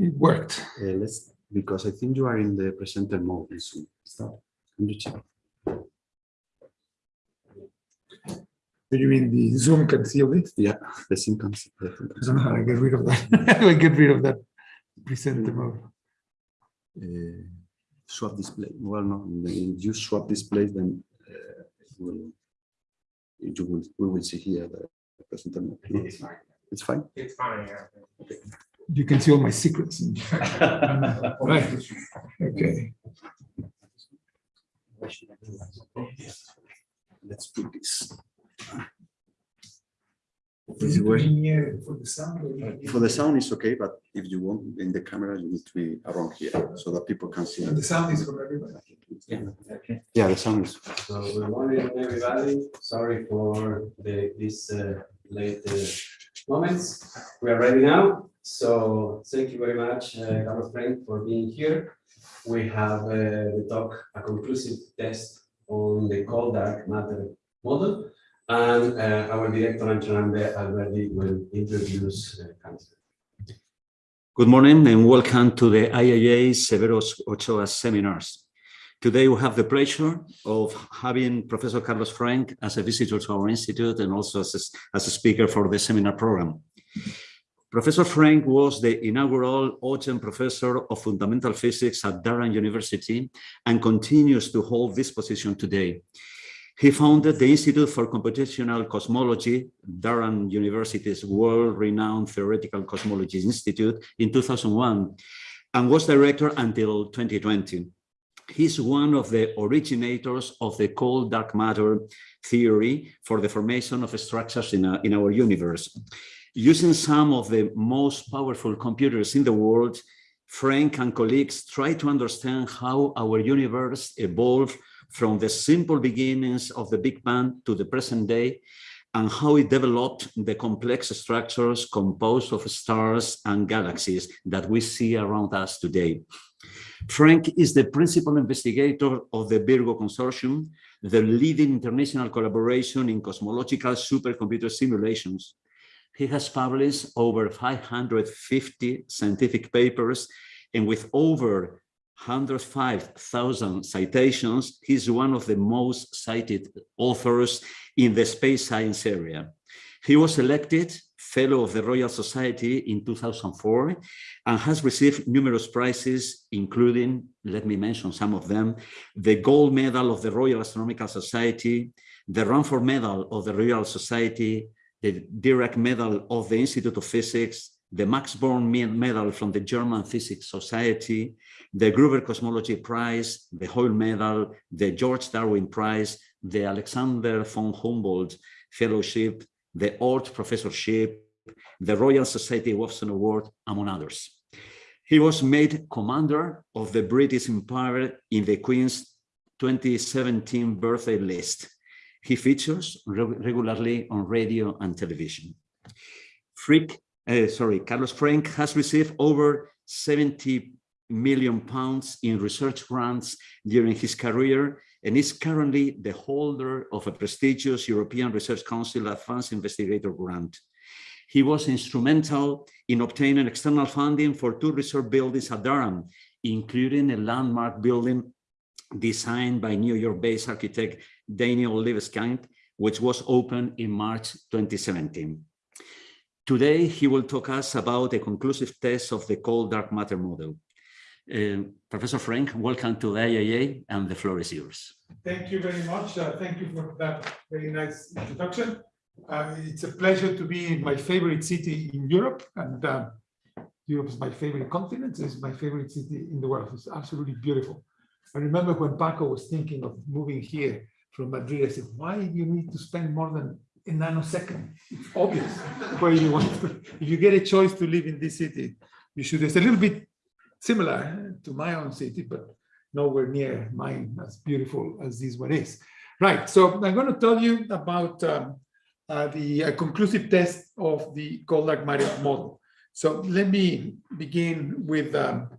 it worked. Uh, let's because I think you are in the presenter mode. in Zoom. Stop. Can you check? Do you mean the Zoom can see this? Yeah, the same concept. I think. I don't know how to get rid of that. How do I get rid of that presenter mode? Uh, swap display. Well, no, if you swap displays, then uh, it will, you will, we will see here the presenter mode. It's fine. It's fine. It's fine, yeah. You can see all my secrets. Right, okay. Let's put this. Is it working? here for the sound? or For the sound is okay, but if you want in the camera, you need to be around here so that people can see. And The sound is for everybody. Yeah. Okay, Yeah, the sound is. so good morning, everybody. Sorry for the, this uh, late uh, moments. We are ready now. So thank you very much, uh, Carlos Frenk, for being here. We have uh, the talk, a conclusive test on the cold dark matter model. And uh, our director, Antxon Alberdi, will introduce the cancer. Good morning and welcome to the IAA Severos Ochoa seminars. Today we have the pleasure of having Professor Carlos Frenk as a visitor to our institute and also as a, as a speaker for the seminar program. Professor Frenk was the inaugural Ogden Professor of Fundamental Physics at Durham University and continues to hold this position today. He founded the Institute for Computational Cosmology, Durham University's world-renowned Theoretical Cosmology Institute in 2001, and was director until 2020. He's one of the originators of the cold dark matter theory for the formation of structures in, a, in our universe. Using some of the most powerful computers in the world, Frenk and colleagues try to understand how our universe evolved from the simple beginnings of the Big Bang to the present day, and how it developed the complex structures composed of stars and galaxies that we see around us today. Frenk is the principal investigator of the Virgo Consortium, the leading international collaboration in cosmological supercomputer simulations. He has published over 550 scientific papers, and with over 105,000 citations, he's one of the most cited authors in the space science area. He was elected Fellow of the Royal Society in 2004 and has received numerous prizes, including, let me mention some of them, the Gold Medal of the Royal Astronomical Society, the Rumford Medal of the Royal Society, the Dirac Medal of the Institute of Physics, the Max Born Medal from the German Physics Society, the Gruber Cosmology Prize, the Hoyle Medal, the George Darwin Prize, the Alexander von Humboldt Fellowship, the Oort Professorship, the Royal Society Watson Award, among others. He was made commander of the British Empire in the Queen's 2017 birthday list. He features re regularly on radio and television. Frick, uh, sorry, Carlos Frenk has received over 70 million pounds in research grants during his career and is currently the holder of a prestigious European Research Council Advanced Investigator Grant. He was instrumental in obtaining external funding for two research buildings at Durham, including a landmark building designed by New York-based architect Daniel Libeskind, which was opened in March 2017. Today, he will talk us about a conclusive test of the cold dark matter model. Uh, Professor Frenk, welcome to the IAA and the floor is yours. Thank you very much. Uh, thank you for that very nice introduction. Uh, it's a pleasure to be in my favorite city in Europe and uh, Europe is my favorite continent. It's my favorite city in the world. It's absolutely beautiful. I remember when Paco was thinking of moving here from Madrid, I said, why do you need to spend more than a nanosecond? It's obvious where you want to, if you get a choice to live in this city, you should, it's a little bit similar to my own city, but nowhere near mine as beautiful as this one is. Right, so I'm going to tell you about um, uh, the uh, conclusive test of the matter model. So let me begin with um,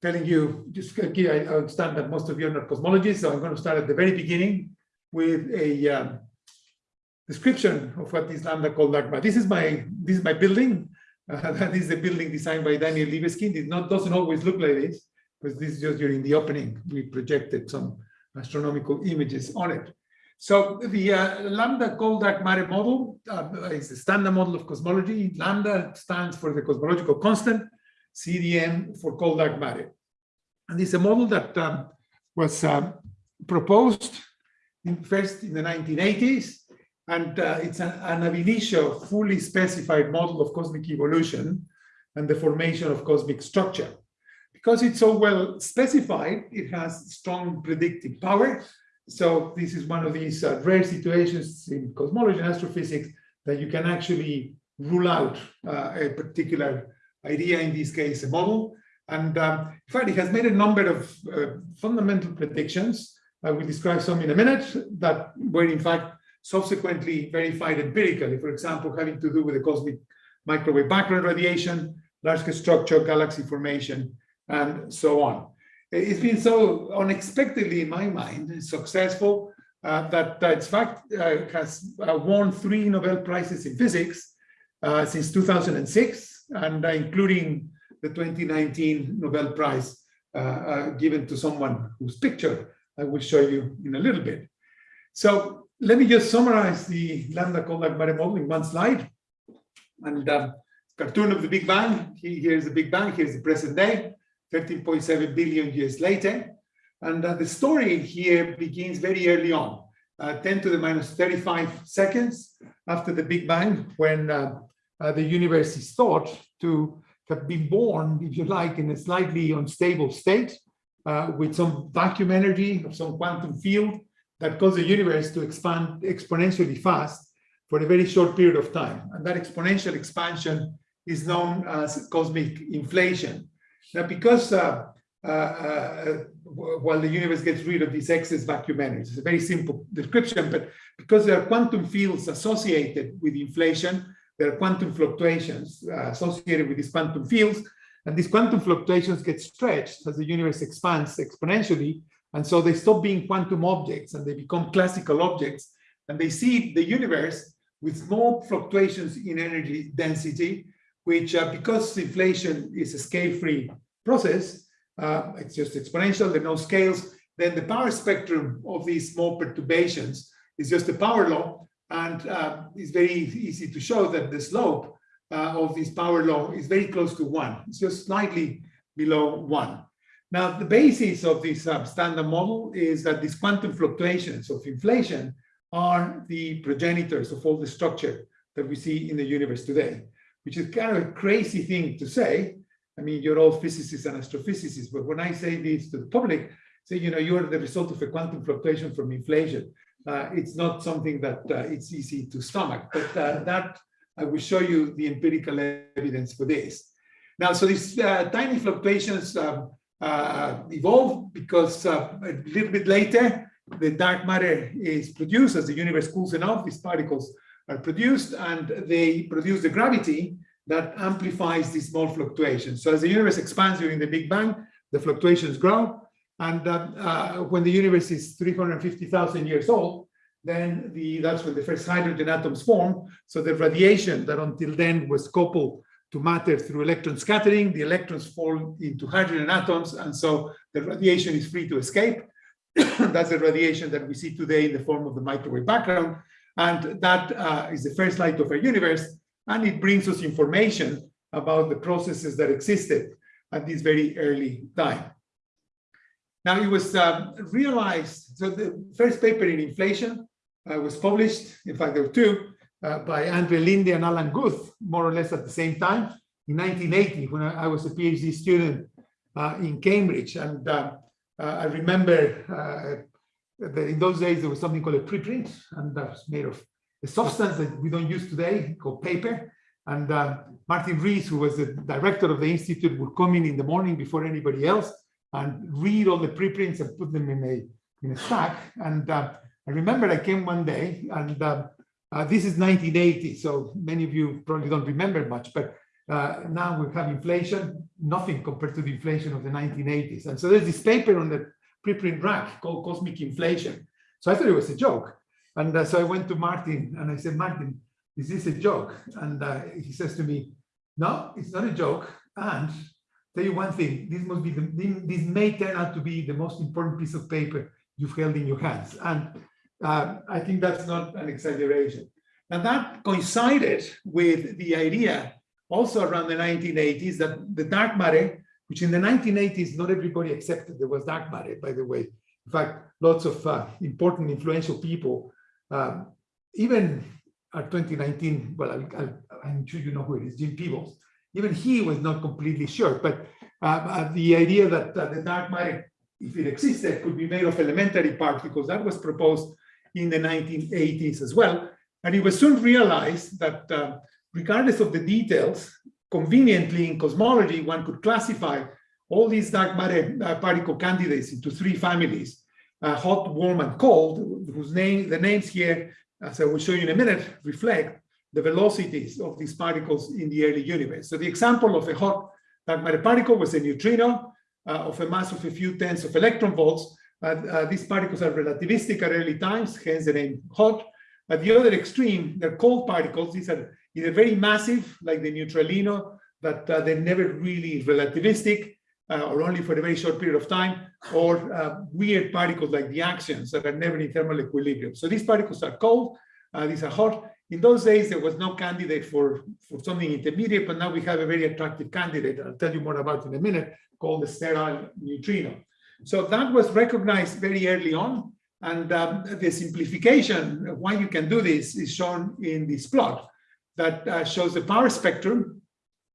telling you, just I understand that most of you are not cosmologists, so I'm going to start at the very beginning with a um, description of what is lambda cold dark matter. This is my this is my building. Uh, that is the building designed by Daniel Libeskind. It not, doesn't always look like this, because this is just during the opening, we projected some astronomical images on it. So the uh, lambda cold dark matter model uh, is the standard model of cosmology. Lambda stands for the cosmological constant, CDM for cold dark matter. And it's a model that um, was um, proposed in first in the 1980s. And uh, it's an, an ab initio fully specified model of cosmic evolution and the formation of cosmic structure. Because it's so well specified, it has strong predictive power. So this is one of these uh, rare situations in cosmology and astrophysics that you can actually rule out uh, a particular idea, in this case, a model. And um, in fact, it has made a number of uh, fundamental predictions. I will describe some in a minute that were in fact subsequently verified empirically, for example, having to do with the cosmic microwave background radiation, large structure, galaxy formation, and so on. It's been so unexpectedly, in my mind, successful uh, that, that in fact uh, has uh, won three Nobel Prizes in physics uh, since 2006, and uh, including the 2019 Nobel Prize uh, uh, given to someone whose picture I will show you in a little bit. So let me just summarize the lambda cold dark matter model in one slide. And um, cartoon of the Big Bang. Here's the Big Bang. Here's the present day. 13.7 billion years later. And uh, the story here begins very early on, uh, 10 to the minus 35 seconds after the Big Bang, when uh, uh, the universe is thought to have been born, if you like, in a slightly unstable state uh, with some vacuum energy of some quantum field that caused the universe to expand exponentially fast for a very short period of time. And that exponential expansion is known as cosmic inflation. Now, because uh, uh, uh, while the universe gets rid of this excess vacuum energy, it's a very simple description, but because there are quantum fields associated with inflation, there are quantum fluctuations uh, associated with these quantum fields, and these quantum fluctuations get stretched as the universe expands exponentially, and so they stop being quantum objects and they become classical objects, and they see the universe with small fluctuations in energy density, which uh, because inflation is a scale-free process, uh, it's just exponential, there are no scales, then the power spectrum of these small perturbations is just a power law, and uh, it's very easy to show that the slope uh, of this power law is very close to one. It's just slightly below one. Now, the basis of this uh, standard model is that these quantum fluctuations of inflation are the progenitors of all the structure that we see in the universe today, which is kind of a crazy thing to say. I mean, you're all physicists and astrophysicists, but when I say this to the public, say, you know, you're the result of a quantum fluctuation from inflation. Uh, it's not something that uh, it's easy to stomach, but uh, that I will show you the empirical evidence for this. Now, so these uh, tiny fluctuations um, uh, evolve because uh, a little bit later, the dark matter is produced as the universe cools enough, these particles are produced and they produce the gravity that amplifies these small fluctuations. So as the universe expands during the Big Bang, the fluctuations grow. And uh, uh, when the universe is 350,000 years old, then the that's when the first hydrogen atoms form. So the radiation that until then was coupled to matter through electron scattering, the electrons fall into hydrogen atoms, and so the radiation is free to escape. that's the radiation that we see today in the form of the microwave background. And that uh, is the first light of our universe, and it brings us information about the processes that existed at this very early time. Now, it was um, realized, so the first paper in inflation was published, in fact, there were two, uh, by Andre Linde and Alan Guth, more or less at the same time, in 1980, when I, I was a PhD student uh, in Cambridge. And uh, uh, I remember uh, that in those days, there was something called a preprint, and that was made of a substance that we don't use today, called paper. And Martin Rees, who was the director of the institute, would come in in the morning before anybody else and read all the preprints and put them in a in a stack. And uh, I remember I came one day, and uh, uh, this is 1980, so many of you probably don't remember much, but uh, now we have inflation, nothing compared to the inflation of the 1980s. And so there's this paper on the preprint rack called Cosmic Inflation. So I thought it was a joke. And uh, so I went to Martin and I said, Martin, this is this a joke? And uh, he says to me, No, it's not a joke. And tell you one thing, this must be the, this may turn out to be the most important piece of paper you've held in your hands. And uh, I think that's not an exaggeration. And that coincided with the idea also around the 1980s that the dark matter, which in the 1980s, not everybody accepted there was dark matter, by the way. In fact, lots of uh, important influential people, um, even at 2019, well, I, am sure you know who it is, Jim Peebles. Even he was not completely sure, but uh, uh, the idea that uh, the dark matter, if it existed, could be made of elementary particles, that was proposed in the 1980s as well. And it was soon realized that uh, regardless of the details, conveniently in cosmology, one could classify all these dark matter uh, particle candidates into three families, uh, hot, warm, and cold, whose name, the names here, as I will show you in a minute, reflect the velocities of these particles in the early universe. So the example of a hot dark matter particle was a neutrino uh, of a mass of a few tens of electron volts. Uh, these particles are relativistic at early times, hence the name hot. At the other extreme, they're cold particles. These are either very massive, like the neutralino, but uh, they're never really relativistic, uh, or only for a very short period of time, or weird particles like the axions that are never in thermal equilibrium. So these particles are cold, these are hot. In those days, there was no candidate for, for something intermediate, but now we have a very attractive candidate, I'll tell you more about in a minute, called the sterile neutrino. So that was recognized very early on, and um, the simplification why you can do this is shown in this plot that uh, shows the power spectrum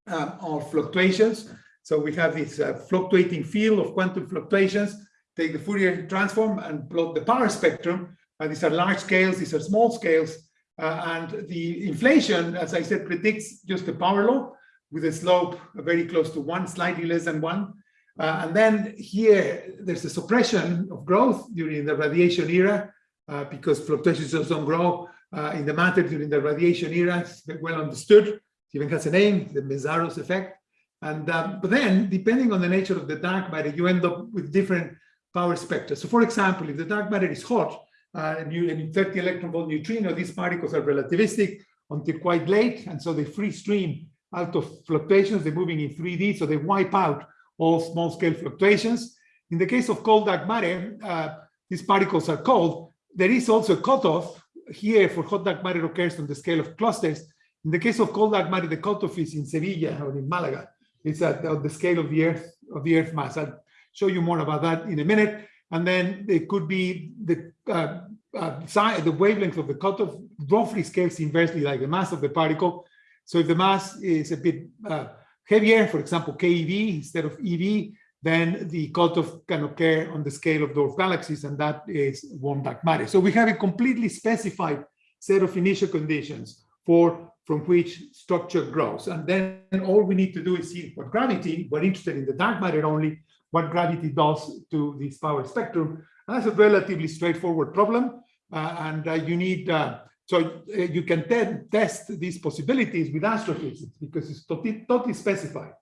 uh, of fluctuations. So we have this uh, fluctuating field of quantum fluctuations, take the Fourier transform and plot the power spectrum. Uh, these are large scales, these are small scales. Uh, and the inflation, as I said, predicts just the power law with a slope very close to one, slightly less than one. Uh, and then here, there's a suppression of growth during the radiation era uh, because fluctuations don't grow uh, in the matter during the radiation era. It's well understood. It even has a name, the Mészáros effect. And um, but then, depending on the nature of the dark matter, you end up with different power spectra. So, for example, if the dark matter is hot uh, and you and 30 electron volt neutrino, these particles are relativistic until quite late, and so they free stream out of fluctuations. They're moving in 3D, so they wipe out all small scale fluctuations. In the case of cold dark matter, uh, these particles are cold. There is also a cutoff here for hot dark matter occurs on the scale of clusters. In the case of cold dark matter, the cutoff is in Sevilla or in Malaga. It's at, the scale of the Earth of the Earth mass. I'll show you more about that in a minute. And then it could be the uh, uh, size, the wavelength of the cutoff roughly scales inversely like the mass of the particle. So if the mass is a bit uh, heavier, for example, KeV instead of EV, then the cutoff can occur on the scale of dwarf galaxies, and that is warm dark matter. So we have a completely specified set of initial conditions for from which structure grows. And then all we need to do is see what gravity, we're interested in the dark matter only, what gravity does to this power spectrum. And that's a relatively straightforward problem. Uh, and uh, you need, uh, so uh, you can te test these possibilities with astrophysics because it's totally, totally specified.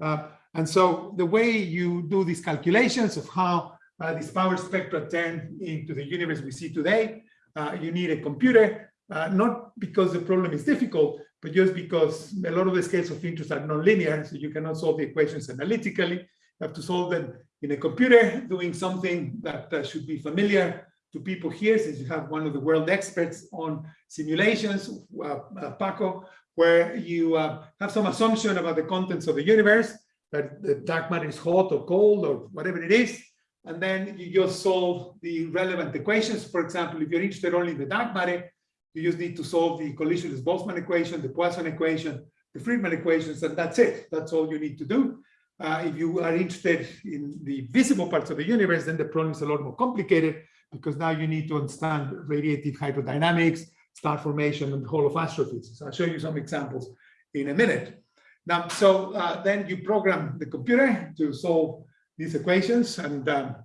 Uh, and so the way you do these calculations of how uh, power spectra turn into the universe we see today, uh, you need a computer, uh, not because the problem is difficult, but just because a lot of the scales of interest are nonlinear, so you cannot solve the equations analytically. You have to solve them in a computer, doing something that uh, should be familiar to people here, since you have one of the world experts on simulations, uh, uh, Paco, where you have some assumption about the contents of the universe, that the dark matter is hot or cold or whatever it is. And then you just solve the relevant equations. For example, if you're interested only in the dark matter, you just need to solve the collisionless-Boltzmann equation, the Poisson equation, the Friedmann equations, and that's it. That's all you need to do. Uh, if you are interested in the visible parts of the universe, then the problem is a lot more complicated because now you need to understand radiative hydrodynamics, star formation, and the whole of astrophysics. I'll show you some examples in a minute. Now, so uh, then you program the computer to solve these equations, and um,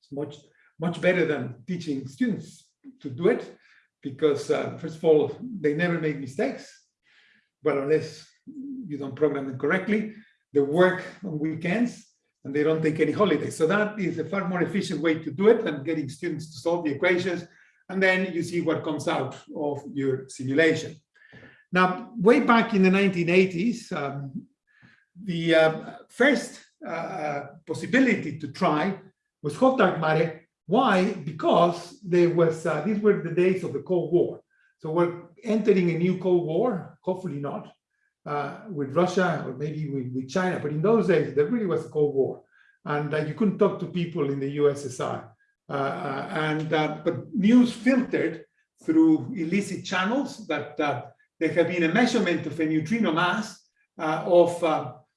it's much much better than teaching students to do it, because uh, first of all, they never make mistakes, but unless you don't program them correctly. They work on weekends, and they don't take any holidays. So that is a far more efficient way to do it than getting students to solve the equations, and then you see what comes out of your simulation. Now, way back in the 1980s, um, the uh, first uh, possibility to try was hot dark matter. Why? Because there was, uh, these were the days of the Cold War. So we're entering a new Cold War, hopefully not, uh, with Russia or maybe with, with, China. But in those days, there really was a Cold War. And uh, you couldn't talk to people in the USSR. Uh, and But news filtered through illicit channels that there had been a measurement of a neutrino mass of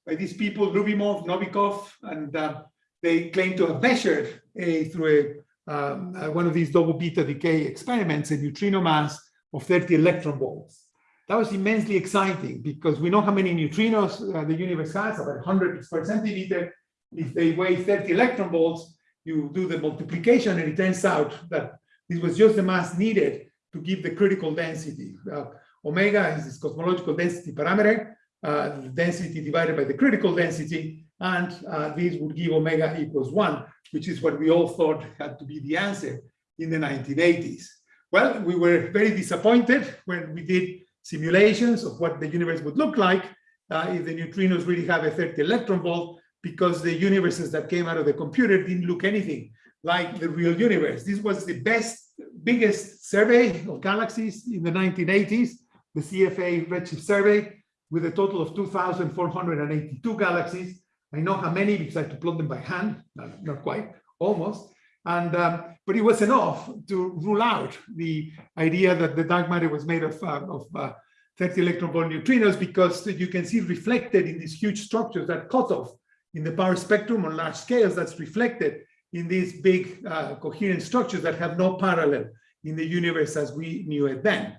by these people, Lubimov, Novikov, and uh, they claim to have measured a, through a, um, uh, one of these double beta decay experiments, a neutrino mass of 30 electron volts. That was immensely exciting because we know how many neutrinos uh, the universe has, about 100 per centimeter. If they weigh 30 electron volts, you do the multiplication and it turns out that this was just the mass needed to give the critical density. Uh, omega is this cosmological density parameter uh, density divided by the critical density, and uh, this would give omega equals one, which is what we all thought had to be the answer in the 1980s. Well, we were very disappointed when we did simulations of what the universe would look like uh, if the neutrinos really have a 30 electron volt, because the universes that came out of the computer didn't look anything like the real universe. This was the best, biggest survey of galaxies in the 1980s, the CFA Redshift survey, with a total of 2,482 galaxies. I know how many because I had to plot them by hand, not, not quite, almost. And um, but it was enough to rule out the idea that the dark matter was made of, uh, of uh, 30 electron volt neutrinos because you can see reflected in these huge structures that cut off in the power spectrum on large scales that's reflected in these big uh, coherent structures that have no parallel in the universe as we knew it then.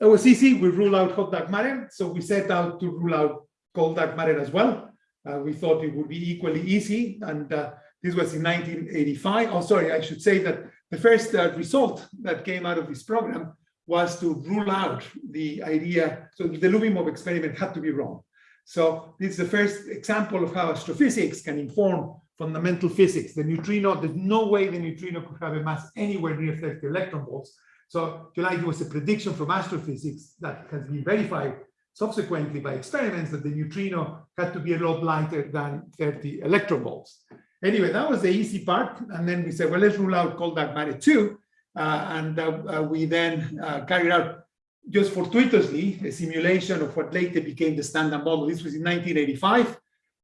It was easy. We rule out hot dark matter. So we set out to rule out cold dark matter as well. Uh, we thought it would be equally easy. And uh, this was in 1985. Oh, sorry, I should say that the first uh, result that came out of this program was to rule out the idea. So the Lubimov experiment had to be wrong. So this is the first example of how astrophysics can inform fundamental physics. The neutrino, there's no way the neutrino could have a mass anywhere near 30 electron volts. So it was a prediction from astrophysics that has been verified subsequently by experiments that the neutrino had to be a lot lighter than 30 electron volts. Anyway, that was the easy part. And then we said, well, let's rule out cold dark matter too. Uh, and uh, uh, we then uh, carried out just fortuitously a simulation of what later became the standard model. This was in 1985.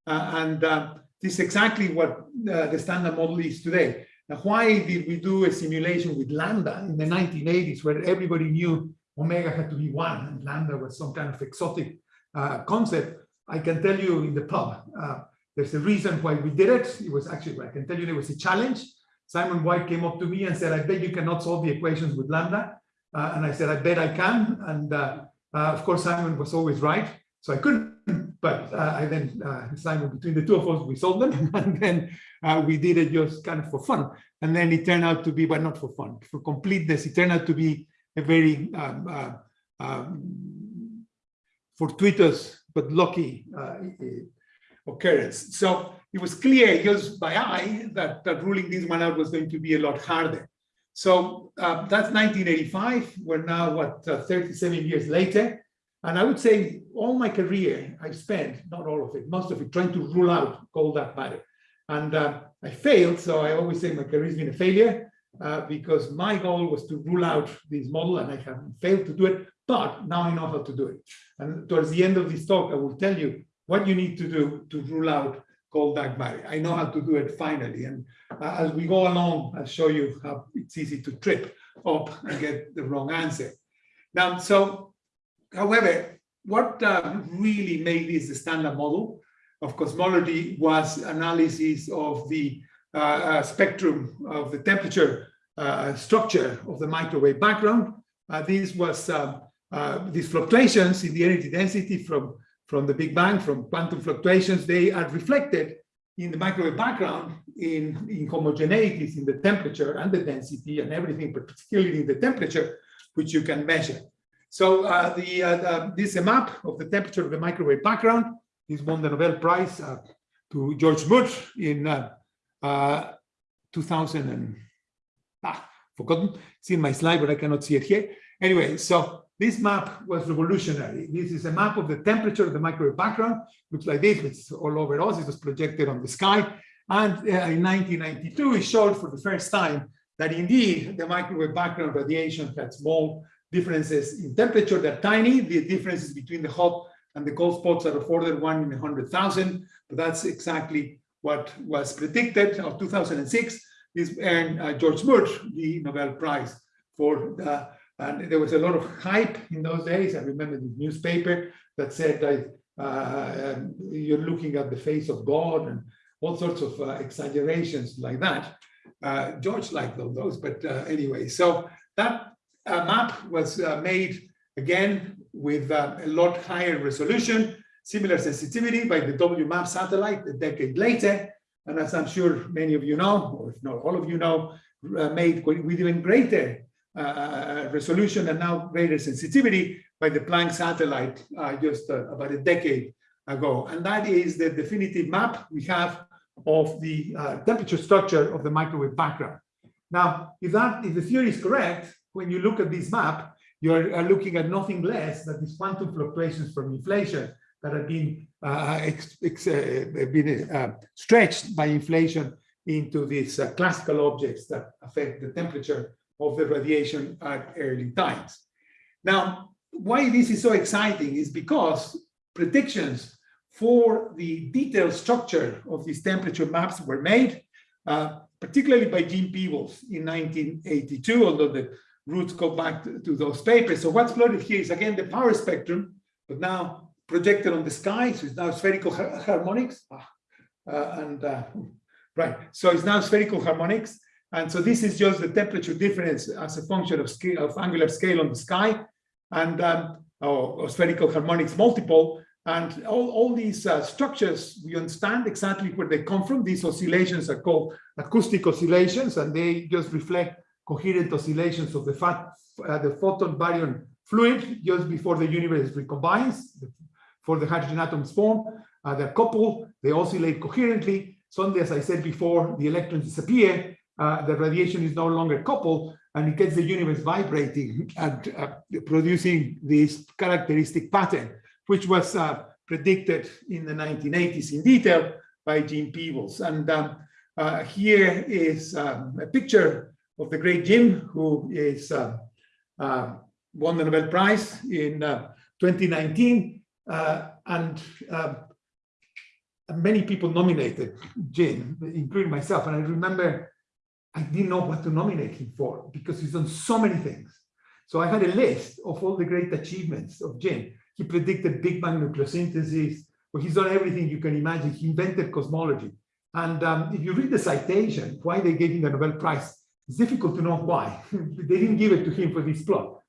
Uh, and this is exactly what the standard model is today. Now, why did we do a simulation with lambda in the 1980s where everybody knew omega had to be one and lambda was some kind of exotic uh, concept? I can tell you in the pub, uh, there's a reason why we did it. It was actually, I can tell you there was a challenge. Simon White came up to me and said, I bet you cannot solve the equations with lambda. Uh, and I said, I bet I can. And uh, uh, of course, Simon was always right. So I couldn't but uh, I then uh, Simon, between the two of us, we solved them, and then we did it just kind of for fun. And then it turned out to be, but not for fun, for completeness, it turned out to be a very um, um, fortuitous but lucky uh, occurrence. So it was clear just by eye that, that ruling this one out was going to be a lot harder. So uh, that's 1985. We're now, what, 37 years later. And I would say all my career, I've spent, not all of it, most of it, trying to rule out cold that matter. And uh, I failed, so I always say my career has been a failure uh, because my goal was to rule out this model and I have failed to do it, but now I know how to do it. And towards the end of this talk, I will tell you what you need to do to rule out cold dark matter. I know how to do it finally. And uh, as we go along, I'll show you how it's easy to trip up and get the wrong answer. Now, so However, what uh, really made this the standard model of cosmology was analysis of the uh, uh, spectrum of the temperature uh, structure of the microwave background. Uh, this was um, these fluctuations in the energy density from, from the Big Bang, from quantum fluctuations, they are reflected in the microwave background in, in homogeneities in the temperature and the density and everything, particularly in the temperature, which you can measure. So uh, the, uh, the, this is a map of the temperature of the microwave background. This won the Nobel Prize uh, to George Moore in uh, uh, 2000 and ah, forgotten. It's in my slide, but I cannot see it here. Anyway, so this map was revolutionary. This is a map of the temperature of the microwave background. Looks like this, it's all over us. It was projected on the sky. And uh, in 1992, it showed for the first time that indeed the microwave background radiation had small differences in temperature. They're tiny. The differences between the hot and the cold spots are of order one in a 100,000. But that's exactly what was predicted of 2006. This earned uh, George Murch the Nobel Prize for the and there was a lot of hype in those days. I remember the newspaper that said that uh, um, you're looking at the face of God and all sorts of uh, exaggerations like that. Uh, George liked all those, but uh, anyway, so that uh, map was uh, made again with a lot higher resolution, similar sensitivity by the WMAP satellite a decade later. And as I'm sure many of you know, or if not all of you know, made with even greater uh, resolution and now greater sensitivity by the Planck satellite uh, just uh, about a decade ago. And that is the definitive map we have of the uh, temperature structure of the microwave background. Now, if that if the theory is correct, when you look at this map, you're uh, looking at nothing less than these quantum fluctuations from inflation that have been uh, been stretched by inflation into these classical objects that affect the temperature of the radiation at early times. Now, why this is so exciting is because predictions for the detailed structure of these temperature maps were made, uh, particularly by Jim Peebles in 1982, although the roots go back to, to, those papers. So what's plotted here is again the power spectrum, but now projected on the sky. So it's now spherical ha harmonics. Ah, uh, and uh, right, so it's now spherical harmonics. And so this is just the temperature difference as a function of scale of angular scale on the sky and um, or, or spherical harmonics multiple. And all, all these uh, structures, we understand exactly where they come from. These oscillations are called acoustic oscillations, and they just reflect coherent oscillations of the, fat, uh, the photon baryon fluid just before the universe recombines, for the hydrogen atoms form. Uh, they're coupled, they oscillate coherently. Suddenly, as I said before, the electrons disappear, uh, the radiation is no longer coupled and it gets the universe vibrating and uh, producing this characteristic pattern, which was uh, predicted in the 1980s in detail by Jim Peebles. And um, uh, here is um, a picture of the great Jim, who is uh, won the Nobel Prize in 2019. and um, many people nominated Jim, including myself. And I remember I didn't know what to nominate him for because he's done so many things. So I had a list of all the great achievements of Jim. He predicted Big Bang nucleosynthesis, well, he's done everything you can imagine. He invented cosmology. And um, if you read the citation, why they gave him the Nobel Prize, it's difficult to know why. they didn't give it to him for this plot.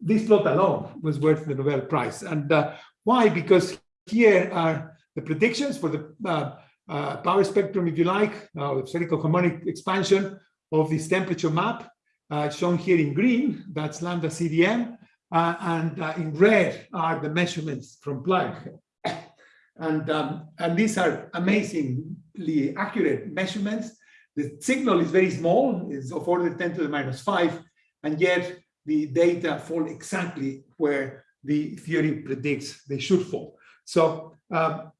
This plot alone was worth the Nobel Prize. And uh, why? Because here are the predictions for the uh, uh, power spectrum, if you like, uh, spherical harmonic expansion of this temperature map, uh, shown here in green, that's lambda CDM, uh, and uh, in red are the measurements from Planck. And, um, and these are amazingly accurate measurements. The signal is very small, it's of order 10 to the minus 5, and yet the data fall exactly where the theory predicts they should fall. So um,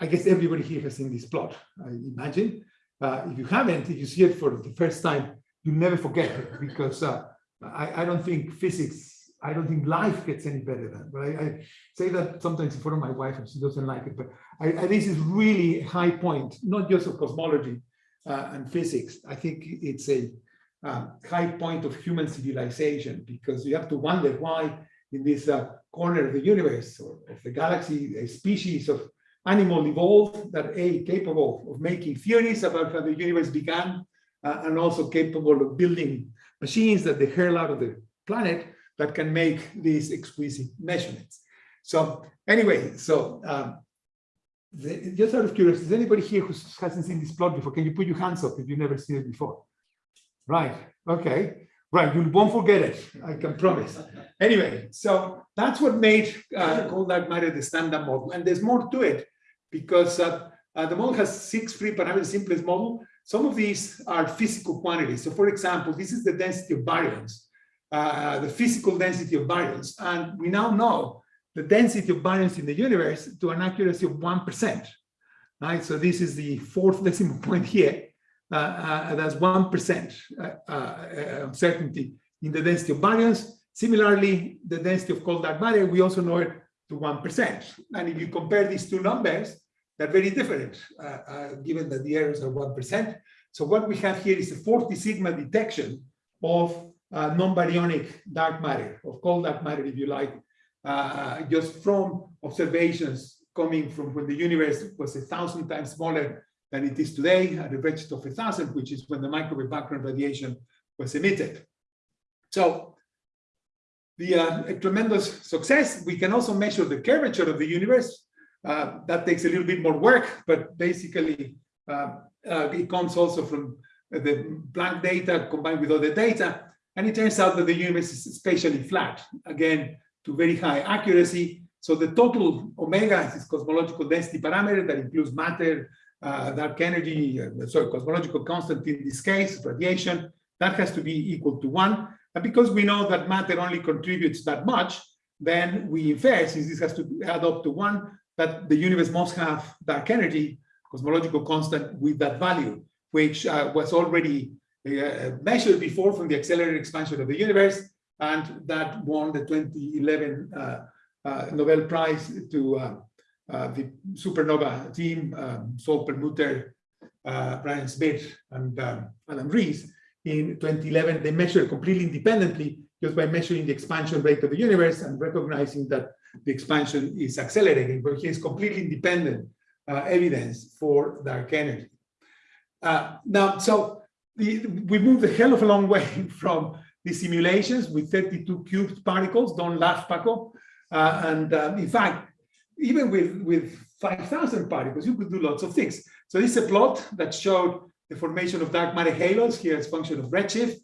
I guess everybody here has seen this plot, I imagine. Uh, if you haven't, if you see it for the first time, you never forget it because uh, I, I, don't think physics, I don't think life gets any better than. But I, I, say that sometimes in front of my wife and she doesn't like it. But I, this is really a high point, not just of cosmology uh, and physics. I think it's a um, high point of human civilization because you have to wonder why in this uh, corner of the universe or of the galaxy, a species of animal evolved that a capable of making theories about how the universe began uh, and also capable of building machines that they hurl out of the planet that can make these exquisite measurements. So anyway, so um, the, just out of curiosity, is anybody here who hasn't seen this plot before? Can you put your hands up if you've never seen it before? Right, okay. Right, you won't forget it, I can promise. Anyway, so that's what made uh, cold dark matter the standard model. And there's more to it because uh, uh, the model has six free parameters, simplest model. Some of these are physical quantities. So for example, this is the density of baryons. uh, the physical density of baryons. And we now know the density of baryons in the universe to an accuracy of 1%. Right, so this is the fourth decimal point here. Uh, uh, that's 1% uh, uh, certainty in the density of baryons. Similarly, the density of cold dark matter, we also know it to 1%. And if you compare these two numbers, they're very different, uh, uh, given that the errors are 1%. So what we have here is a 40 sigma detection of uh, non-baryonic dark matter, of cold dark matter, if you like, just from observations coming from when the universe was a thousand times smaller than it is today at a redshift of a thousand, which is when the microwave background radiation was emitted. So the uh, tremendous success. We can also measure the curvature of the universe. Uh, that takes a little bit more work, but basically uh, uh, it comes also from the Planck data combined with other data. And it turns out that the universe is spatially flat, again, to very high accuracy. So the total omega is cosmological density parameter that includes matter, uh, dark energy, uh, sorry, cosmological constant in this case, radiation, that has to be equal to one. And because we know that matter only contributes that much, then we infer, since this has to add up to one, that the universe must have dark energy, cosmological constant with that value, which uh, was already uh, measured before from the accelerated expansion of the universe, and that won the 2011 uh, uh, Nobel Prize to uh, uh, the supernova team, um, Saul Perlmutter, Brian Schmidt, and um, Adam Riess. In 2011, they measured completely independently just by measuring the expansion rate of the universe and recognizing that the expansion is accelerating, but here's completely independent uh, evidence for dark energy. Uh, now, so the, we moved a hell of a long way from the simulations with 32 cubed particles, don't laugh, Paco. Uh, and um, in fact, even with, with 5,000 particles, you could do lots of things. So this is a plot that showed the formation of dark matter halos here as function of redshift.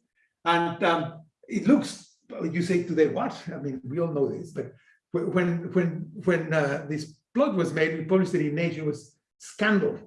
And um, it looks, you say today, what? I mean, we all know this, but when when when uh, this plot was made, we published it in Nature, it was scandal.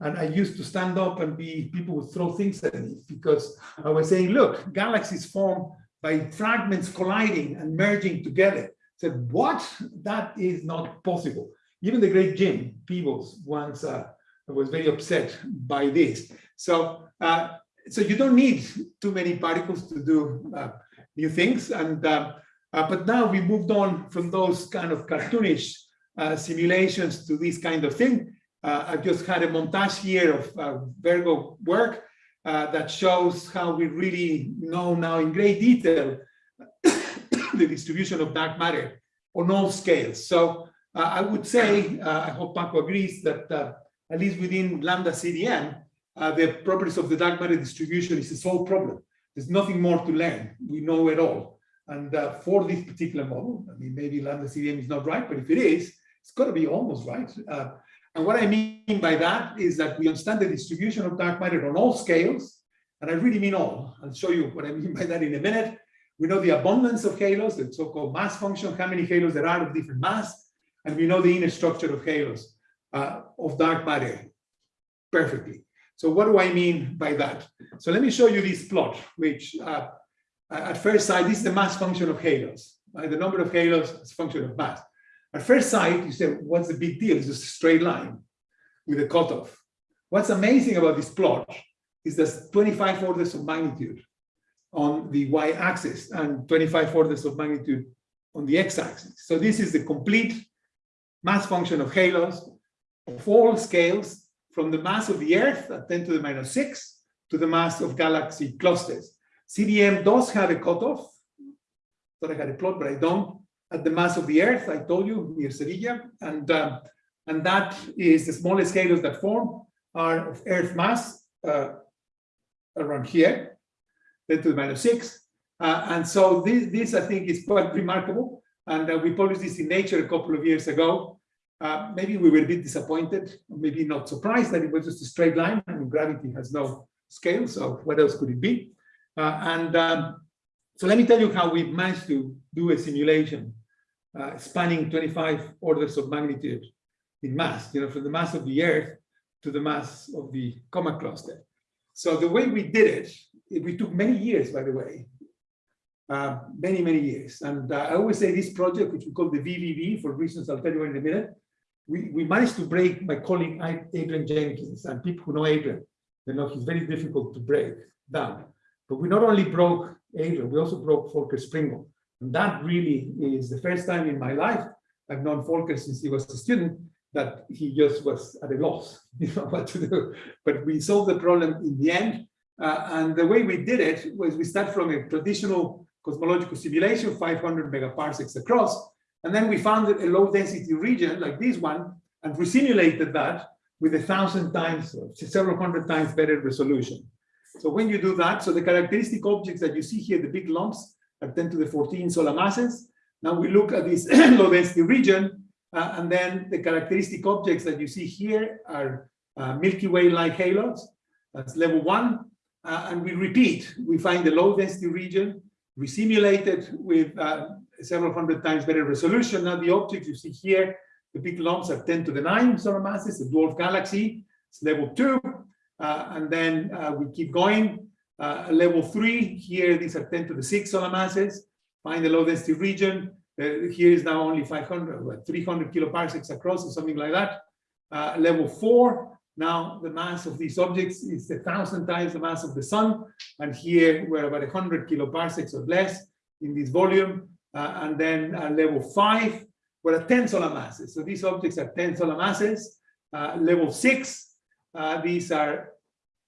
And I used to stand up and be, people would throw things at me because I was saying, look, galaxies form by fragments colliding and merging together. I said, what? That is not possible. Even the great Jim Peebles once uh, was very upset by this. So, uh, so you don't need too many particles to do uh, new things. And uh, uh, but now we moved on from those kind of cartoonish uh, simulations to this kind of thing. Uh, I just had a montage here of uh, Virgo work uh, that shows how we really know now in great detail the distribution of dark matter on all scales. So uh, I would say, I hope Paco agrees that at least within lambda CDM, the properties of the dark matter distribution is a sole problem. There's nothing more to learn. We know it all. And uh, for this particular model, I mean, maybe lambda CDM is not right, but if it is, it's got to be almost right. Uh, and what I mean by that is that we understand the distribution of dark matter on all scales, and I really mean all. I'll show you what I mean by that in a minute. We know the abundance of halos, the so-called mass function, how many halos there are of different mass, and we know the inner structure of halos uh, of dark matter perfectly. So what do I mean by that? So let me show you this plot, which uh, at first sight, this is the mass function of halos. Right? The number of halos is a function of mass. At first sight, you say, what's the big deal? It's just a straight line with a cutoff. What's amazing about this plot is there's 25 orders of magnitude on the y-axis and 25 orders of magnitude on the x-axis. So this is the complete mass function of halos of all scales from the mass of the Earth at 10 to the minus 6 to the mass of galaxy clusters. CDM does have a cutoff. Thought I had a plot, but I don't. At the mass of the Earth, I told you, near Sevilla. And, um, and that is the smallest halos that form are of Earth mass uh, around here, 10 to the minus 6. Uh, and so this, this, I think, is quite remarkable. And uh, we published this in Nature a couple of years ago. Uh, maybe we were a bit disappointed, maybe not surprised that it was just a straight line. I mean, gravity has no scale, so what else could it be? Uh, and um, so let me tell you how we managed to do a simulation uh, spanning 25 orders of magnitude in mass, you know, from the mass of the Earth to the mass of the Coma cluster. So the way we did it, it we took many years, by the way. uh, many, many years. And uh, I always say this project, which we call the VVV for reasons I'll tell you in a minute, we, we managed to break my colleague Adrian Jenkins and people who know Adrian, they know he's very difficult to break down. But we not only broke Adrian, we also broke Volker Springel. And that really is the first time in my life I've known Volker since he was a student that he just was at a loss, you know, what to do. But we solved the problem in the end. Uh, and the way we did it was we start from a traditional cosmological simulation, 500 megaparsecs across, and then we found a low density region like this one and we simulated that with a thousand times, several hundred times better resolution. So when you do that, so the characteristic objects that you see here, the big lumps are 10 to the 14 solar masses. Now we look at this low density region, uh, and then the characteristic objects that you see here are uh, Milky Way-like halos. That's level one. Uh, and we repeat, we find the low density region, we simulate it with uh, several hundred times better resolution. Now the objects you see here, the big lumps are 10 to the 9 solar masses, the dwarf galaxy, it's level two. Uh, and then uh, we keep going. Uh, level three, here these are 10 to the 6 solar masses. Find the low density region. Uh, here is now only 500, what, 300 kiloparsecs across or something like that. Level four, now the mass of these objects is a thousand times the mass of the sun. And here we're about 100 kiloparsecs or less in this volume. Uh, and then level five, we're at 10 solar masses. So these objects are 10 solar masses. Uh, level six, uh, these are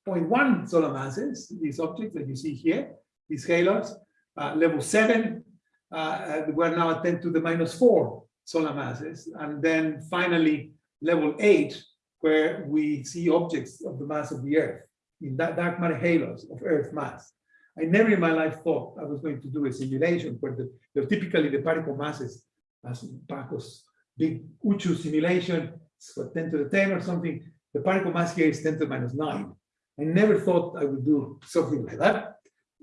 0.1 solar masses, these objects that you see here, these halos. Level seven, we're now at 10 to the minus four solar masses. And then finally, level eight, where we see objects of the mass of the Earth in that dark matter halos of Earth mass. I never in my life thought I was going to do a simulation where the, the typically the particle masses, as Paco's big Uchuu simulation, it's what 10 to the 10 or something. The particle mass here is 10 to the minus 9. I never thought I would do something like that.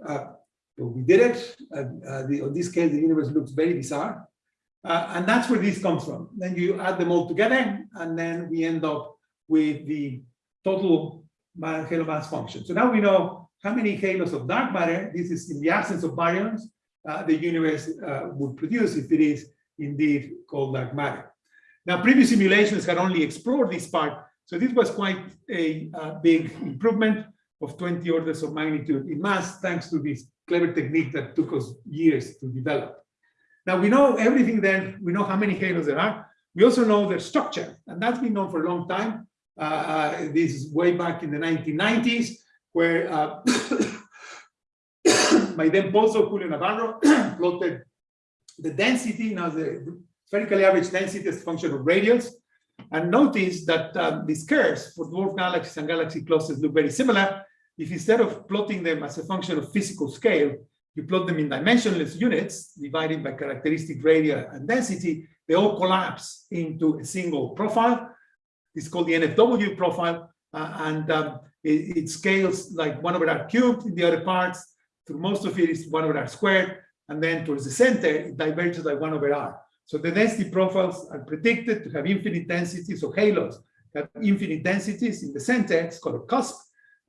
Uh, but we did it. Uh, the, on this case, the universe looks very bizarre. Uh, and that's where this comes from. Then you add them all together, and then we end up with the total halo mass function. So now we know how many halos of dark matter, this is in the absence of baryons, uh, the universe uh, would produce if it is indeed called dark matter. Now, previous simulations had only explored this part, so this was quite a uh, big improvement of 20 orders of magnitude in mass, thanks to this clever technique that took us years to develop. Now we know everything then, we know how many halos there are. We also know their structure, and that's been known for a long time. Uh, uh, this is way back in the 1990s, where uh, my then postdoc Julio Navarro plotted the density, now the spherically average density as a function of radius. And notice that um, these curves for dwarf galaxies and galaxy clusters look very similar. If instead of plotting them as a function of physical scale, you plot them in dimensionless units, divided by characteristic radius and density, they all collapse into a single profile. It's called the NFW profile, uh, and um, it, it, scales like one over r cubed in the other parts. Through most of it is one over r squared, and then towards the center, it diverges by one over r. So the density profiles are predicted to have infinite densities, so halos have infinite densities in the center, it's called a cusp.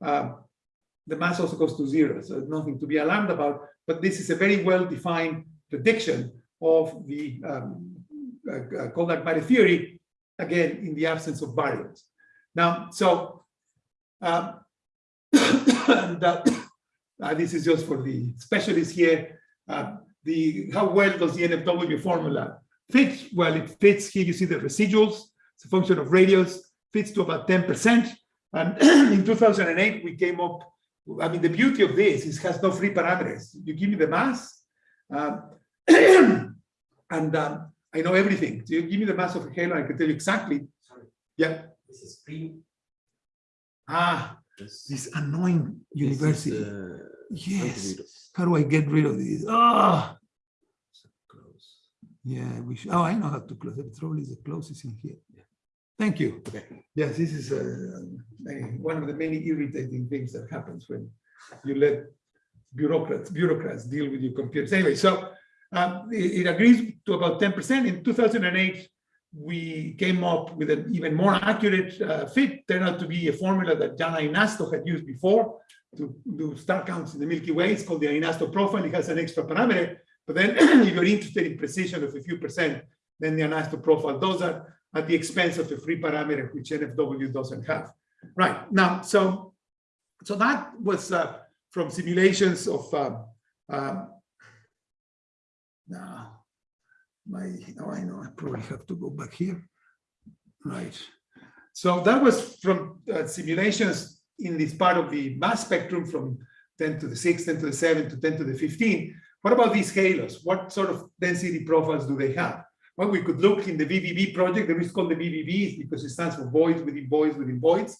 Um, the mass also goes to zero, so nothing to be alarmed about, but this is a very well-defined prediction of the um, uh, dark matter theory, again, in the absence of baryons. Now, so, um, and, uh, uh, this is just for the specialists here, uh, the how well does the NFW formula fit? Well, it fits, here you see the residuals, it's a function of radius, fits to about 10%, and in 2008, we came up I mean, the beauty of this is has no free parameters. You give me the mass, um, and um, I know everything. So you give me the mass of a halo, I can tell you exactly. Sorry. Yeah. This is free. Ah, This- this annoying this university. uh, yes. How do I get rid of this? Ah, Close. yeah. We should, oh, I know how to close it. Probably the closest in here. Thank you. Okay. Yes, this is uh, one of the many irritating things that happens when you let bureaucrats bureaucrats deal with your computers. Anyway, so um, it, it agrees to about 10%. In 2008, we came up with an even more accurate uh, fit. Turned out to be a formula that Jaan Einasto had used before. to do star counts in the Milky Way. It's called the Inasto profile. It has an extra parameter. But then if you're interested in precision of a few percent, then the Einasto profile does that at the expense of a free parameter, which NFW doesn't have. Right now, so so that was uh, from simulations of um, um, now my oh I know I probably have to go back here. Right. So that was from uh, simulations in this part of the mass spectrum from 10 to the 6, 10 to the 7 to 10 to the 15. What about these halos? What sort of density profiles do they have? Well, we could look in the VVV project, the reason called the VVV because it stands for voids within voids within voids.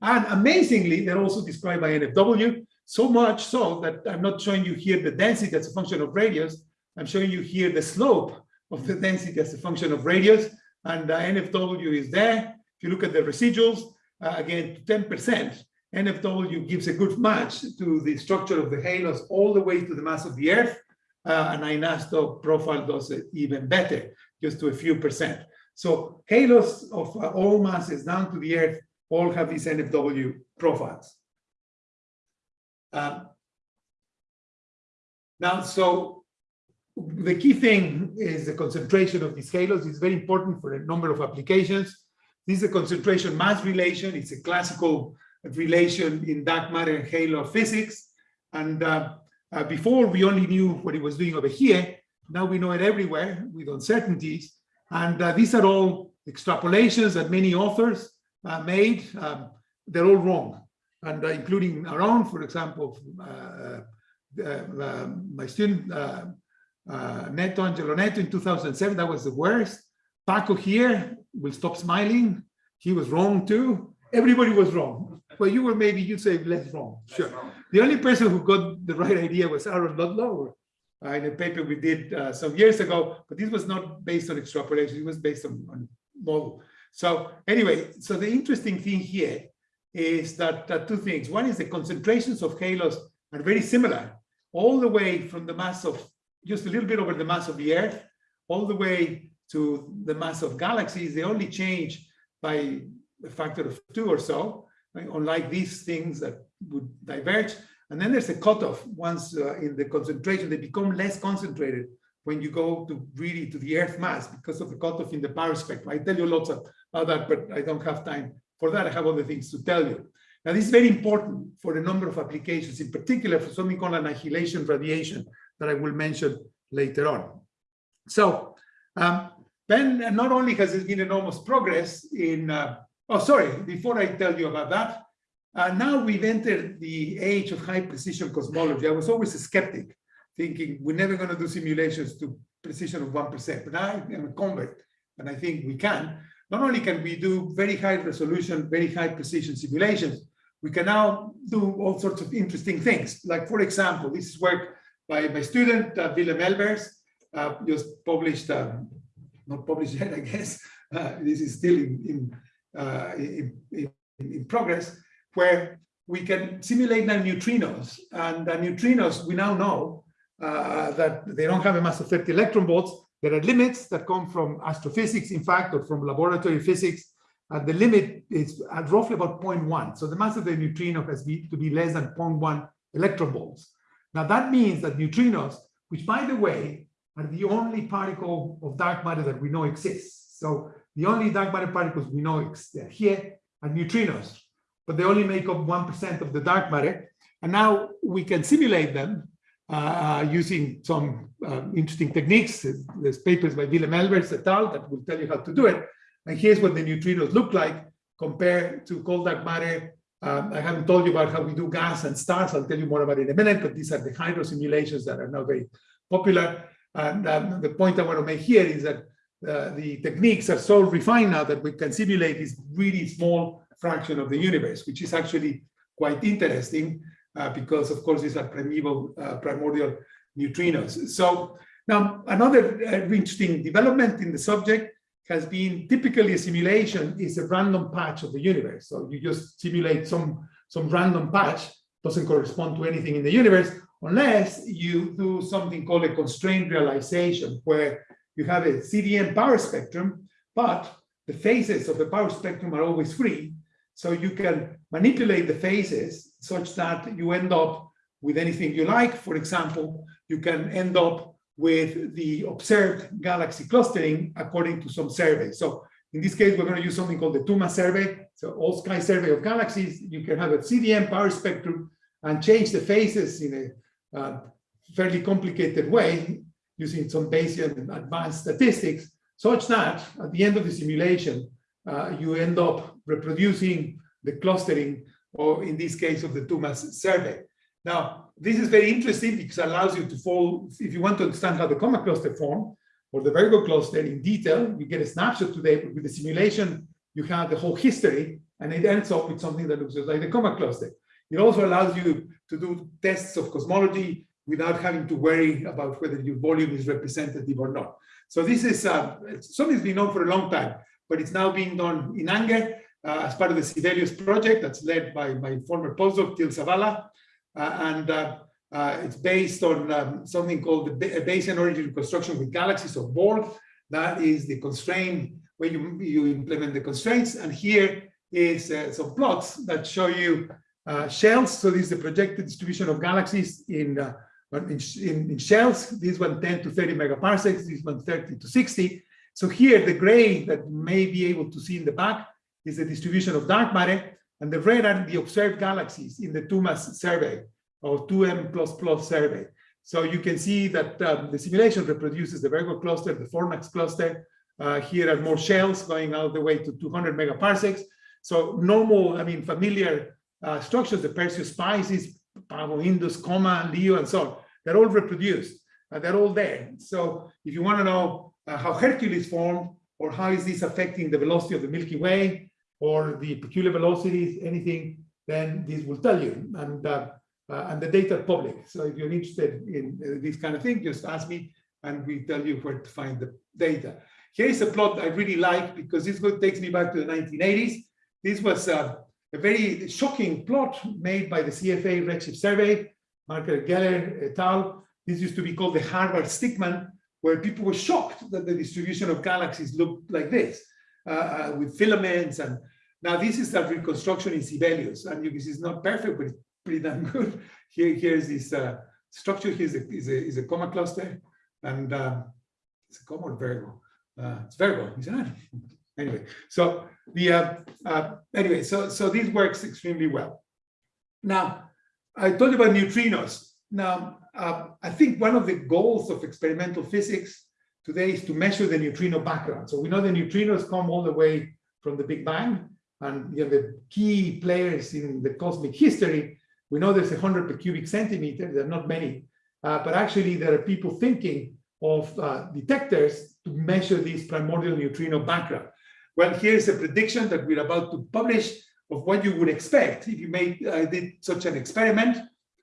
And amazingly, they're also described by NFW, so much so that I'm not showing you here the density as a function of radius. I'm showing you here the slope of the density as a function of radius. And the NFW is there. If you look at the residuals, uh, again, 10%, NFW gives a good match to the structure of the halos all the way to the mass of the Earth. Uh, and Einasto profile does it even better, just to a few percent. So halos of uh, all masses down to the Earth all have these NFW profiles. Um, now, so the key thing is the concentration of these halos It's very important for a number of applications. This is a concentration mass relation. It's a classical relation in dark matter and halo physics. And uh, uh, before we only knew what it was doing over here. Now we know it everywhere with uncertainties. And uh, these are all extrapolations that many authors uh, made. Um, they're all wrong. And uh, including our own, for example, uh, my student, Neto, Angelo Neto in 2007, that was the worst. Paco here will stop smiling. He was wrong too. Everybody was wrong. Well, you were maybe, you'd say less wrong. Sure. The only person who got the right idea was Aaron Ludlow uh, in a paper we did uh, some years ago, but this was not based on extrapolation, it was based on, on model. So anyway, so the interesting thing here is that uh, two things. One is the concentrations of halos are very similar, all the way from the mass of, just a little bit over the mass of the Earth, all the way to the mass of galaxies. They only change by a factor of two or so, right? unlike these things that would diverge. And then there's a cutoff once uh, in the concentration, they become less concentrated when you go to really to the earth mass because of the cutoff in the power spectrum. I tell you lots of, about that, but I don't have time for that. I have other things to tell you. Now, this is very important for a number of applications, in particular for something called annihilation radiation that I will mention later on. So um, then not only has there been enormous progress in, uh, oh, sorry, before I tell you about that, uh, now we've entered the age of high precision cosmology. I was always a skeptic, thinking we're never going to do simulations to precision of 1%. But I'm a convert, and I think we can. Not only can we do very high resolution, very high precision simulations, we can now do all sorts of interesting things. Like, for example, this is work by my student, uh, Willem Elbers, uh, just published, um, not published yet, I guess. Uh, this is still in, uh, in, in, in progress where we can simulate now neutrinos. And the neutrinos, we now know uh, that they don't have a mass of 30 electron volts. There are limits that come from astrophysics, in fact, or from laboratory physics. And the limit is at roughly about 0.1. So the mass of the neutrino has be, to be less than 0.1 electron volts. Now that means that neutrinos, which by the way, are the only particle of dark matter that we know exists. So the only dark matter particles we know exist here are neutrinos but they only make up 1% of the dark matter. And now we can simulate them uh, using some uh, interesting techniques. There's papers by Willem Elbers et al. that will tell you how to do it. And here's what the neutrinos look like compared to cold dark matter. Um, I haven't told you about how we do gas and stars. I'll tell you more about it in a minute, but these are the hydro simulations that are now very popular. And um, the point I want to make here is that uh, the techniques are so refined now that we can simulate this really small fraction of the universe, which is actually quite interesting uh, because, of course, these are primeval, uh, primordial neutrinos. So now another uh, interesting development in the subject has been typically a simulation is a random patch of the universe. So you just simulate some, some random patch, doesn't correspond to anything in the universe, unless you do something called a constrained realization, where you have a CDM power spectrum, but the phases of the power spectrum are always free. So you can manipulate the phases such that you end up with anything you like. For example, you can end up with the observed galaxy clustering according to some survey. So in this case, we're going to use something called the 2MASS survey. So all sky survey of galaxies. You can have a CDM power spectrum and change the phases in a uh, fairly complicated way using some Bayesian advanced statistics, such that at the end of the simulation, uh, you end up reproducing the clustering, or in this case of the 2MASS survey. Now, this is very interesting because it allows you to fall, if you want to understand how the Coma cluster form, or the Virgo cluster in detail, you get a snapshot today, but with the simulation, you have the whole history, and it ends up with something that looks just like the Coma cluster. It also allows you to do tests of cosmology without having to worry about whether your volume is representative or not. So this is uh, something that's been known for a long time, but it's now being done in anger uh, as part of the Sibelius project that's led by my former postdoc, Til Zavala. Uh, and uh, uh, it's based on um, something called the Ba- Bayesian origin reconstruction with galaxies of BORG. That is the constraint where you, you implement the constraints. And here is some plots that show you shells. So this is the projected distribution of galaxies in, in, in, in shells. This one 10 to 30 megaparsecs, this one 30 to 60. So here the gray that may be able to see in the back is the distribution of dark matter, and the red are the observed galaxies in the 2MASS survey or 2M++ survey. So you can see that um, the simulation reproduces the Virgo cluster, the Fornax cluster. Uh, here are more shells going all the way to 200 megaparsecs. So normal, I mean, familiar uh, structures, the Perseus Pisces, Pavo Indus, Coma, Leo, and so on, they're all reproduced. Uh, they're all there. So if you want to know uh, how Hercules formed, or how is this affecting the velocity of the Milky Way, or the peculiar velocities, anything, then this will tell you. And uh, uh, and the data are public. So if you're interested in uh, this kind of thing, just ask me and we tell you where to find the data. Here is a plot I really like because this takes me back to the 1980s. This was uh, a very shocking plot made by the CFA Redshift Survey, Margaret Geller et al. This used to be called the Harvard Stickman, where people were shocked that the distribution of galaxies looked like this, uh, uh, with filaments. And now this is a reconstruction in Sibelius. And this is not perfect, but it's pretty damn good. Here, here's this uh, structure. Here's a, is a, is a coma cluster, and uh, it's a coma or Virgo. Uh, it's Virgo, isn't it? Anyway, so the uh, uh, anyway, so so this works extremely well. Now, I told you about neutrinos. Now, uh, I think one of the goals of experimental physics today is to measure the neutrino background. So we know the neutrinos come all the way from the Big Bang, and you know, the key players in the cosmic history we know there's 100 per cubic centimeter, there are not many, uh, but actually there are people thinking of uh, detectors to measure this primordial neutrino background. Well, here's a prediction that we're about to publish of what you would expect if you made uh, did such an experiment.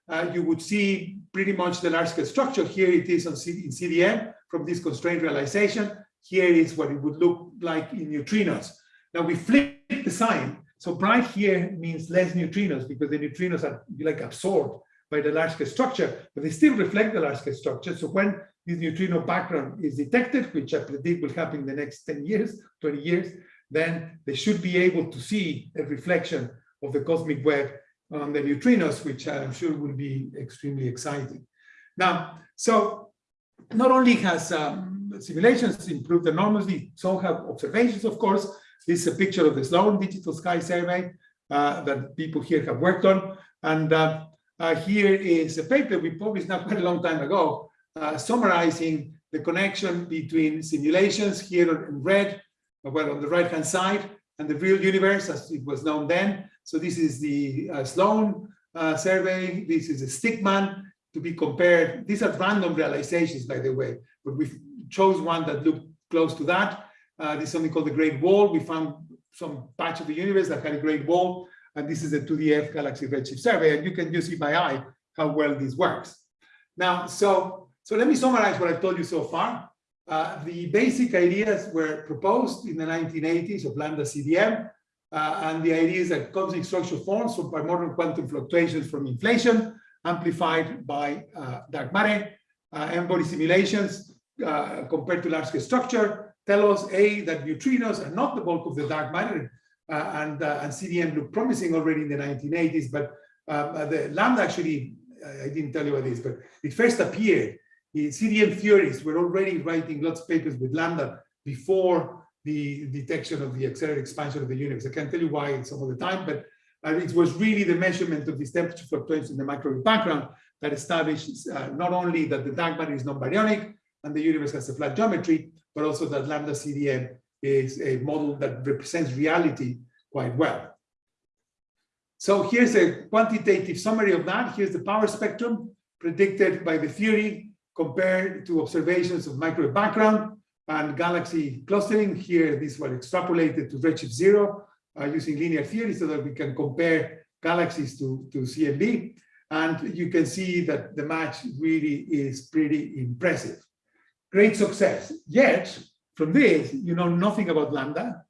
Uh, you would see pretty much the large scale structure. Here it is on C in CDM from this constraint realization. Here is what it would look like in neutrinos. Now we flip the sign so bright here means less neutrinos because the neutrinos are like absorbed by the large scale structure, but they still reflect the large scale structure. So when this neutrino background is detected, which I predict will happen in the next 10 years, 20 years, then they should be able to see a reflection of the cosmic web on the neutrinos, which I'm sure will be extremely exciting. Now, so not only has um, simulations improved enormously, so have observations, of course, this is a picture of the Sloan Digital Sky Survey uh, that people here have worked on. And uh, uh, here is a paper we published not quite a long time ago, uh, summarizing the connection between simulations here in red, well, on the right-hand side, and the real universe as it was known then. So this is the uh, Sloan uh, survey. This is a Stickman to be compared. These are random realizations, by the way, but we chose one that looked close to that. Uh, this is something called the Great Wall. We found some patch of the universe that had a Great Wall, and this is the 2DF Galaxy Redshift Survey, and you can just see by eye how well this works. Now, so, so let me summarize what I've told you so far. Uh, the basic ideas were proposed in the 1980s of lambda CDM, uh, and the idea is that cosmic structure forms from primordial quantum fluctuations from inflation, amplified by uh, dark matter, uh, N-body simulations uh, compared to large-scale structure, tell us, A, that neutrinos are not the bulk of the dark matter, uh, and, uh, and CDM looked promising already in the 1980s, but Um, uh, the lambda actually, I didn't tell you about this, but it first appeared. The CDM theorists were already writing lots of papers with lambda before the detection of the accelerated expansion of the universe. I can't tell you why some of the time, but uh, it was really the measurement of these temperature fluctuations in the microwave background that established uh, not only that the dark matter is non-baryonic and the universe has a flat geometry, but also that lambda CDM is a model that represents reality quite well. So here's a quantitative summary of that. Here's the power spectrum predicted by the theory compared to observations of microwave background and galaxy clustering. Here, these were extrapolated to redshift zero uh, using linear theory so that we can compare galaxies to, to CMB. And you can see that the match really is pretty impressive. Great success. Yet, from this, you know nothing about lambda.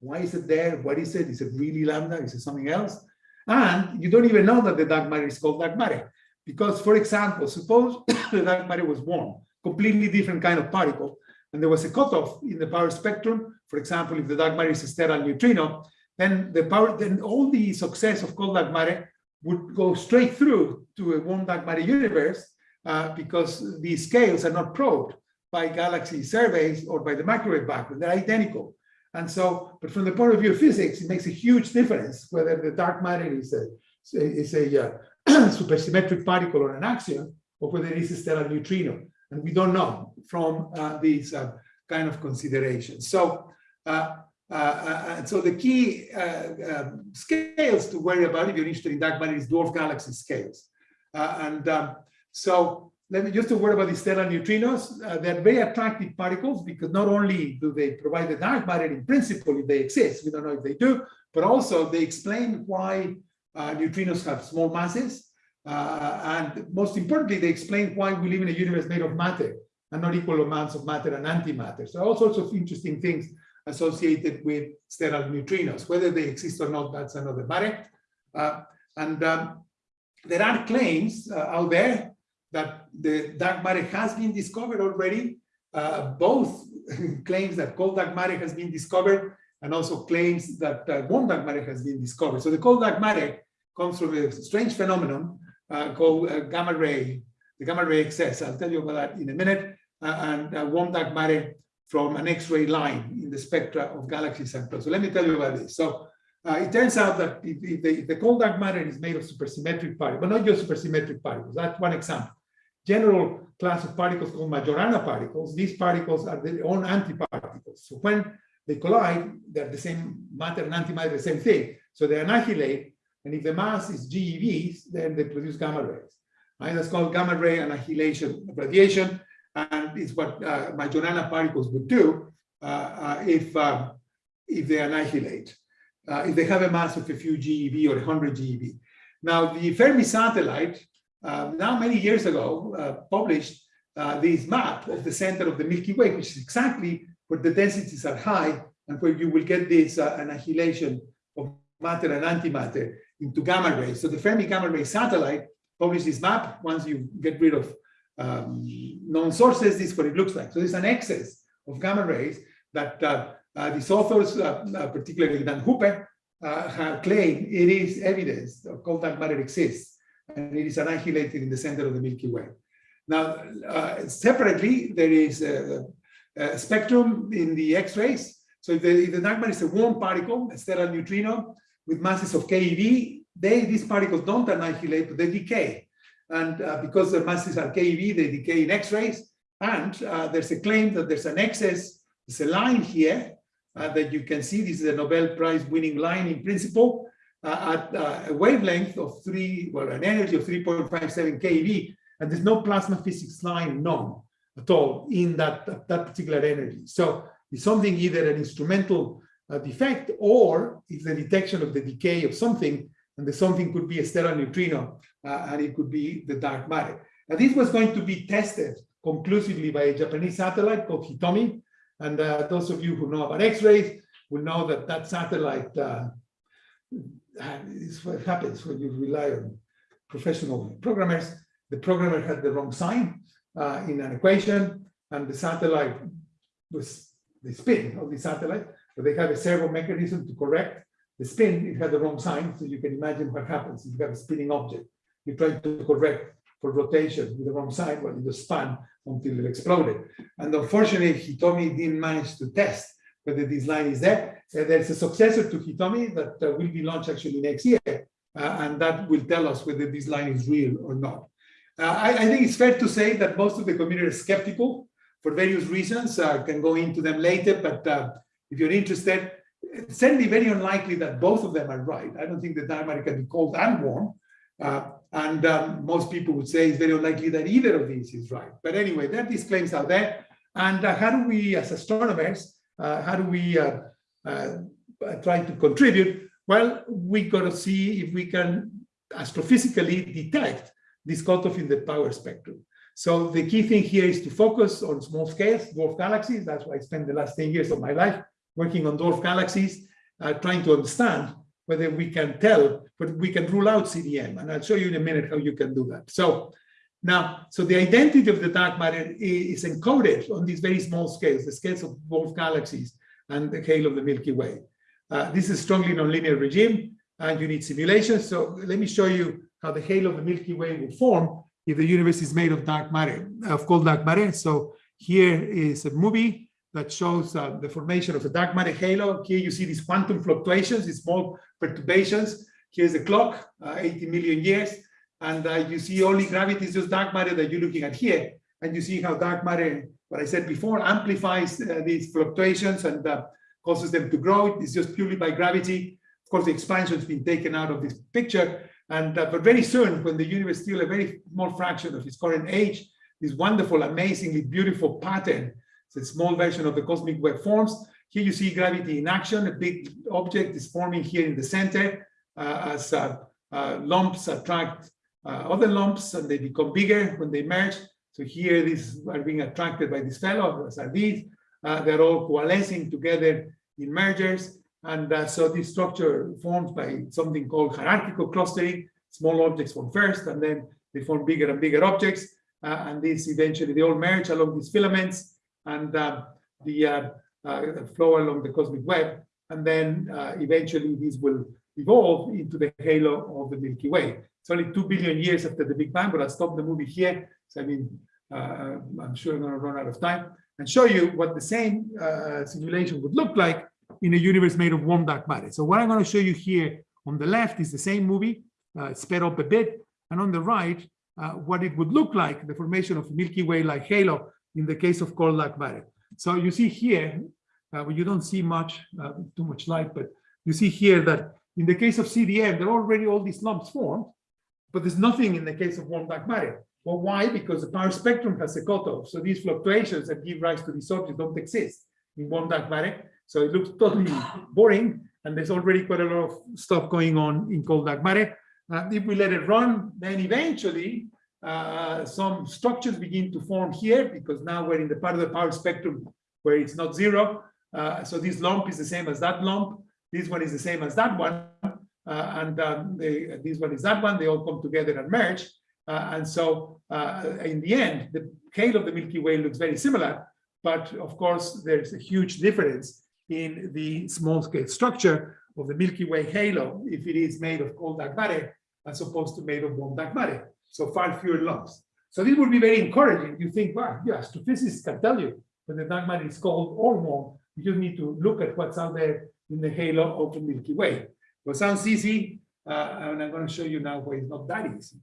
Why is it there? What is it? Is it really lambda? Is it something else? And you don't even know that the dark matter is called dark matter. Because, for example, suppose the dark matter was warm, completely different kind of particle, and there was a cutoff in the power spectrum. For example, if the dark matter is a sterile neutrino, then the power, then all the success of cold dark matter would go straight through to a warm dark matter universe uh, because the scales are not probed by galaxy surveys or by the microwave background. They're identical. And so, but from the point of view of physics, it makes a huge difference whether the dark matter is a, is a uh, supersymmetric particle or an axion, or whether it is a sterile neutrino. And we don't know from uh, these uh, kind of considerations. So, uh, uh, and so the key uh, um, scales to worry about if you're interested in dark matter is dwarf galaxy scales. Uh, and um, so let me just a word about the sterile neutrinos. Uh, they're very attractive particles because not only do they provide the dark matter in principle if they exist, we don't know if they do, but also they explain why uh, neutrinos have small masses. Uh, and most importantly, they explain why we live in a universe made of matter and not equal amounts of matter and antimatter. So all sorts of interesting things associated with sterile neutrinos. Whether they exist or not, that's another matter. Uh, and um, there are claims uh, out there that the dark matter has been discovered already. Uh, both claims that cold dark matter has been discovered and also claims that uh, warm dark matter has been discovered. So the cold dark matter comes from a strange phenomenon uh, called uh, gamma ray, the gamma ray excess. I'll tell you about that in a minute. Uh, and uh, warm dark matter from an X-ray line in the spectra of galaxies and so let me tell you about this. So it turns out that if, if the, if the cold dark matter is made of supersymmetric particles, but not just supersymmetric particles, that's one example. General class of particles called Majorana particles, these particles are their own antiparticles. So when they collide, they're the same matter and antimatter, the same thing. So they annihilate, and if the mass is GeVs, then they produce gamma rays. Right? That's called gamma ray annihilation radiation and it's what uh, Majorana particles would do uh, uh, if uh, if they annihilate, uh, if they have a mass of a few GeV or 100 GeV. Now, the Fermi satellite, uh, now many years ago, published this map of the center of the Milky Way, which is exactly where the densities are high and where you will get this annihilation of matter and antimatter into gamma rays. So the Fermi gamma ray satellite published this map once you get rid of um, known sources, this is what it looks like. So there's an excess of gamma rays that uh, uh, these authors, uh, uh particularly Dan Hooper, uh, claimed it is evidence of cold dark matter exists and it is annihilated in the center of the Milky Way. Now, uh, separately, there is a, a, spectrum in the X-rays. So if the, if the dark matter is a warm particle, a sterile neutrino with masses of keV, they, these particles don't annihilate, but they decay. And uh, because the masses are keV, they decay in X-rays. And uh, there's a claim that there's an excess, there's a line here uh, that you can see. This is a Nobel Prize winning line in principle at uh, a wavelength of three, well, an energy of 3.57 keV. And there's no plasma physics line known at all in that, that particular energy. So it's something either an instrumental uh, defect or it's the detection of the decay of something and the something could be a sterile neutrino, uh, and it could be the dark matter. Now, this was going to be tested conclusively by a Japanese satellite called Hitomi, and uh, those of you who know about X-rays will know that that satellite uh, is what happens when you rely on professional programmers. The programmer had the wrong sign uh, in an equation, and the satellite was the spin of the satellite, but they have a servo mechanism to correct the spin, it had the wrong sign, so you can imagine what happens if you have a spinning object. You try to correct for rotation with the wrong sign, but it just spun until it exploded. And unfortunately, Hitomi didn't manage to test whether this line is there. Uh, There's a successor to Hitomi that uh, will be launched actually next year, uh, and that will tell us whether this line is real or not. I, I think it's fair to say that most of the community is skeptical for various reasons. I can go into them later, but if you're interested, it's certainly very unlikely that both of them are right. I don't think the matter can be cold and warm. Uh, and um, most people would say it's very unlikely that either of these is right. But anyway, are these claims out there. And uh, how do we, as astronomers, how do we uh, uh, try to contribute? Well, we got to see if we can astrophysically detect this cutoff in the power spectrum. So the key thing here is to focus on small scales, dwarf galaxies. That's why I spent the last 10 years of my life working on dwarf galaxies, uh, trying to understand whether we can tell, but we can rule out CDM. And I'll show you in a minute how you can do that. So now, so the identity of the dark matter is encoded on these very small scales, the scales of dwarf galaxies and the halo of the Milky Way. Uh, this is strongly nonlinear regime, and you need simulation. So let me show you how the halo of the Milky Way will form if the universe is made of dark matter, of cold dark matter. So here is a movie that shows uh, the formation of a dark matter halo. Here you see these quantum fluctuations, these small perturbations. Here's the clock, uh, 80 million years. And uh, you see only gravity is just dark matter that you're looking at here. And you see how dark matter, what I said before, amplifies uh, these fluctuations and uh, causes them to grow. It's just purely by gravity. Of course, the expansion has been taken out of this picture. And uh, but very soon, when the universe is still a very small fraction of its current age, this wonderful, amazingly beautiful pattern, it's a small version of the cosmic web forms. Here you see gravity in action. A big object is forming here in the center uh, as uh, lumps attract uh, other lumps and they become bigger when they merge. So here these are being attracted by this fellow, as are these. Uh, they're all coalescing together in mergers. And uh, so this structure forms by something called hierarchical clustering. Small objects form first, and then they form bigger and bigger objects. Uh, and these eventually, they all merge along these filaments and the uh, uh, flow along the cosmic web. And then eventually these will evolve into the halo of the Milky Way. It's only 2 billion years after the Big Bang, but I'll stop the movie here. So I mean, I'm sure I'm gonna run out of time and show you what the same simulation would look like in a universe made of warm dark matter. So what I'm going to show you here on the left is the same movie, uh, sped up a bit, and on the right, uh, what it would look like, the formation of Milky Way-like halo in the case of cold dark matter. So you see here, uh, well, you don't see much, uh, too much light, but you see here that in the case of CDM, there are already all these lumps formed, but there's nothing in the case of warm dark matter. Well, why? Because the power spectrum has a cutoff. So these fluctuations that give rise to these objects don't exist in warm dark matter. So it looks totally boring, and there's already quite a lot of stuff going on in cold dark matter. Uh, if we let it run, then eventually uh, some structures begin to form here because now we're in the part of the power spectrum where it's not zero. Uh, so this lump is the same as that lump. This one is the same as that one. Uh, and um, they, this one is that one. They all come together and merge. Uh, and so uh, in the end, the halo of the Milky Way looks very similar. But of course, there's a huge difference in the small scale structure of the Milky Way halo if it is made of cold dark matter as opposed to made of warm dark matter. So far fewer lumps. So this would be very encouraging. You think, wow, yeah, astrophysicists can tell you when the dark matter is cold or warm. You just need to look at what's out there in the halo of the Milky Way. Well, sounds easy, uh, and I'm going to show you now why it's not that easy.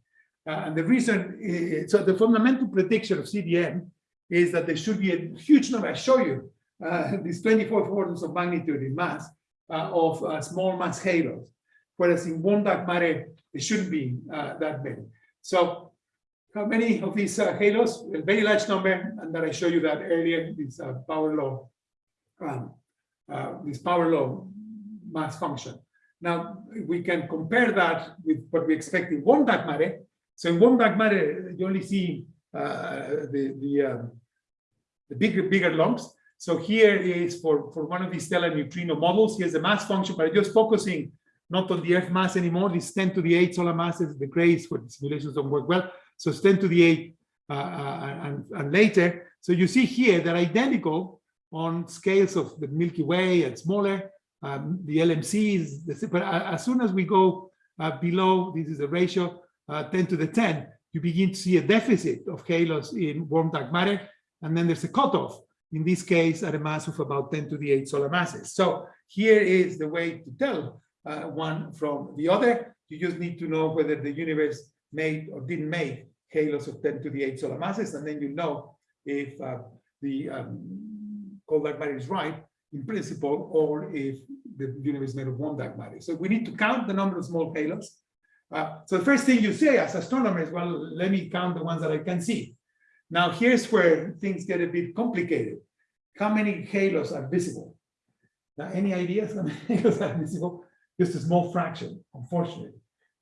Uh, and the reason, is, so the fundamental prediction of CDM is that there should be a huge number. I show you uh, these 24 orders of magnitude in mass uh, of uh, small mass halos, whereas in warm dark matter, it shouldn't be uh, that many. So how many of these halos? A very large number, and that I showed you that earlier, this power law, um, this power law mass function. Now, we can compare that with what we expect in warm dark matter. So in warm dark matter, you only see the, the, um, the bigger, bigger lumps. So here is for, for one of these sterile neutrino models, here's the mass function, but just focusing not on the Earth mass anymore, this 10 to the 8 solar masses, the grays where the simulations don't work well. So it's 10 to the 8 uh, uh, and, and later. So you see here they're identical on scales of the Milky Way and smaller. um, the LMC is, the, but as soon as we go uh, below, this is a ratio, uh, 10 to the 10, you begin to see a deficit of halos in warm dark matter, and then there's a cutoff, in this case, at a mass of about 10 to the 8 solar masses. So here is the way to tell uh, one from the other. You just need to know whether the universe made or didn't make halos of 10 to the 8 solar masses, and then you know if uh, the um, dark matter is right in principle, or if the universe is made of one dark matter. So we need to count the number of small halos. Uh, so the first thing you say as astronomers, well, let me count the ones that I can see. Now here's where things get a bit complicated. How many halos are visible? Now, any ideas how many halos are visible? Just a small fraction, unfortunately,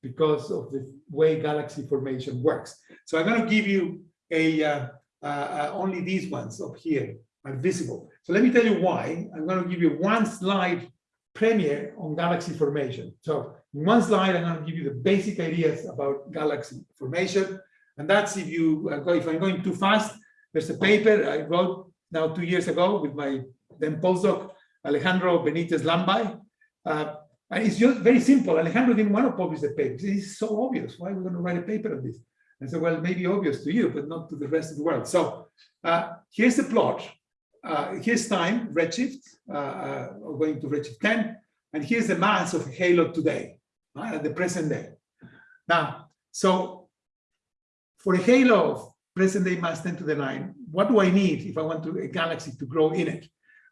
because of the way galaxy formation works. So I'm going to give you a uh, uh, uh, only these ones up here are visible. So let me tell you why. I'm going to give you one slide premiere on galaxy formation. So in one slide, I'm going to give you the basic ideas about galaxy formation. And that's if you uh, if I'm going too fast, there's a paper I wrote now two years ago with my then postdoc, Alejandro Benitez Llambay. Uh, and it's just very simple. Alejandro didn't want to publish the paper. It's so obvious. Why are we going to write a paper on this? And so, well, maybe obvious to you, but not to the rest of the world. So uh, here's the plot. Uh, here's time, redshift, uh, uh, going to redshift 10. And here's the mass of halo today, right, at the present day. Now, so for a halo of present day mass 10 to the 9, what do I need if I want to, a galaxy to grow in it?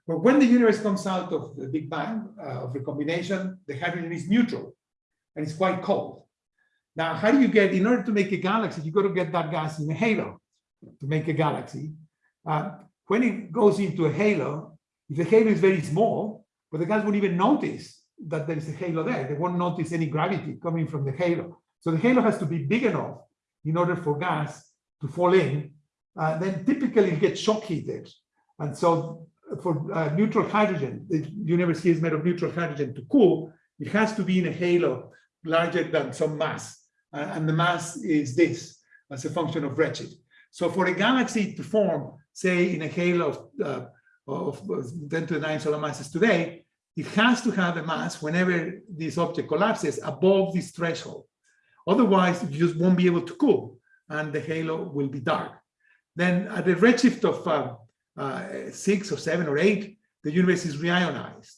Well, when the universe comes out of the Big Bang, uh, of recombination, the hydrogen is neutral and it's quite cold. Now, how do you get, in order to make a galaxy, you got to get that gas in a halo to make a galaxy. Uh, when it goes into a halo, if the halo is very small, but the gas won't even notice that there is a halo there. They won't notice any gravity coming from the halo. So the halo has to be big enough in order for gas to fall in. Uh, then typically it gets shock heated. And so for uh, neutral hydrogen, the universe is made of neutral hydrogen to cool, it has to be in a halo larger than some mass. Uh, and the mass is this as a function of redshift. So for a galaxy to form, say in a halo of, uh, of 10 to the 9 solar masses today, it has to have a mass whenever this object collapses above this threshold. Otherwise, you just won't be able to cool and the halo will be dark. Then at a redshift of uh, uh, six or seven or eight, the universe is reionized.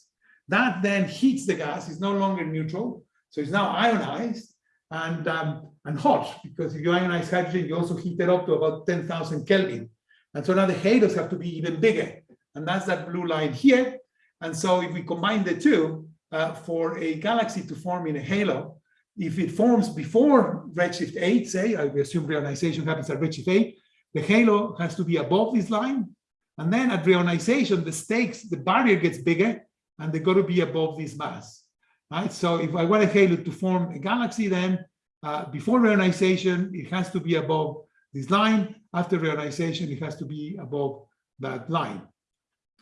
That then heats the gas, it's no longer neutral, so it's now ionized and, um, and hot, because if you ionize hydrogen, you also heat it up to about 10,000 Kelvin. And so now the halos have to be even bigger. And that's that blue line here. And so if we combine the two, uh, for a galaxy to form in a halo, if it forms before redshift 8, say, I assume reionization happens at redshift 8, the halo has to be above this line. And then at reionization, the stakes, the barrier gets bigger, and they've got to be above this mass. Right? So if I want a halo to form a galaxy, then uh, before reionization, it has to be above this line. After reionization, it has to be above that line.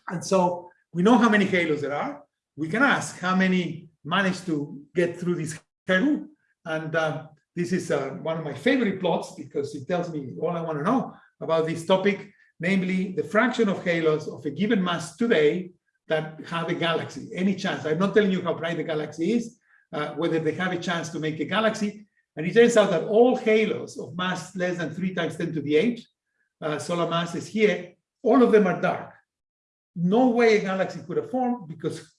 And so we know how many halos there are. We can ask how many managed to get through this halo. And uh, this is uh, one of my favorite plots because it tells me all I want to know about this topic, namely the fraction of halos of a given mass today that have a galaxy, any chance. I'm not telling you how bright the galaxy is, uh, whether they have a chance to make a galaxy. And it turns out that all halos of mass less than three times 10 to the eight uh, solar masses here, all of them are dark. No way a galaxy could have formed because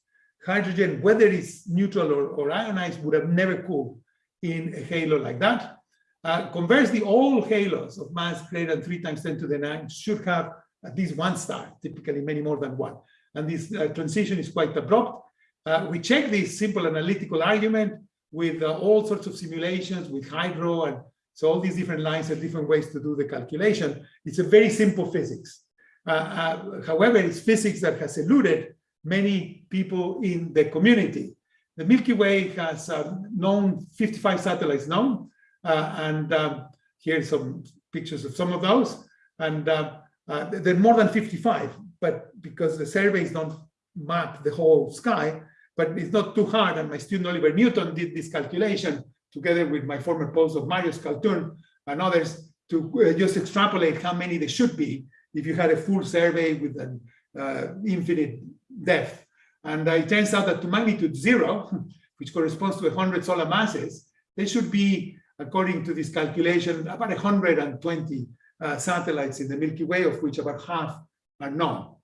hydrogen, whether it's neutral or, or ionized, would have never cooled in a halo like that. Uh, conversely, all halos of mass greater than three times 10 to the nine should have at least one star, typically many more than one. And this uh, transition is quite abrupt. Uh, we check this simple analytical argument with uh, all sorts of simulations with hydro and so all these different lines are different ways to do the calculation. It's a very simple physics. Uh, uh, however, it's physics that has eluded many people in the community. The Milky Way has um, known 55 satellites known, uh, and um, here's some pictures of some of those. And uh, uh, there are more than 55, but because the surveys don't map the whole sky, but it's not too hard. And my student Oliver Newton did this calculation together with my former postdoc Marius Cautun and others to uh, just extrapolate how many there should be if you had a full survey with an uh, infinite depth. And uh, it turns out that to magnitude zero, which corresponds to 100 solar masses, there should be, according to this calculation, about 120 uh, satellites in the Milky Way, of which about half are known,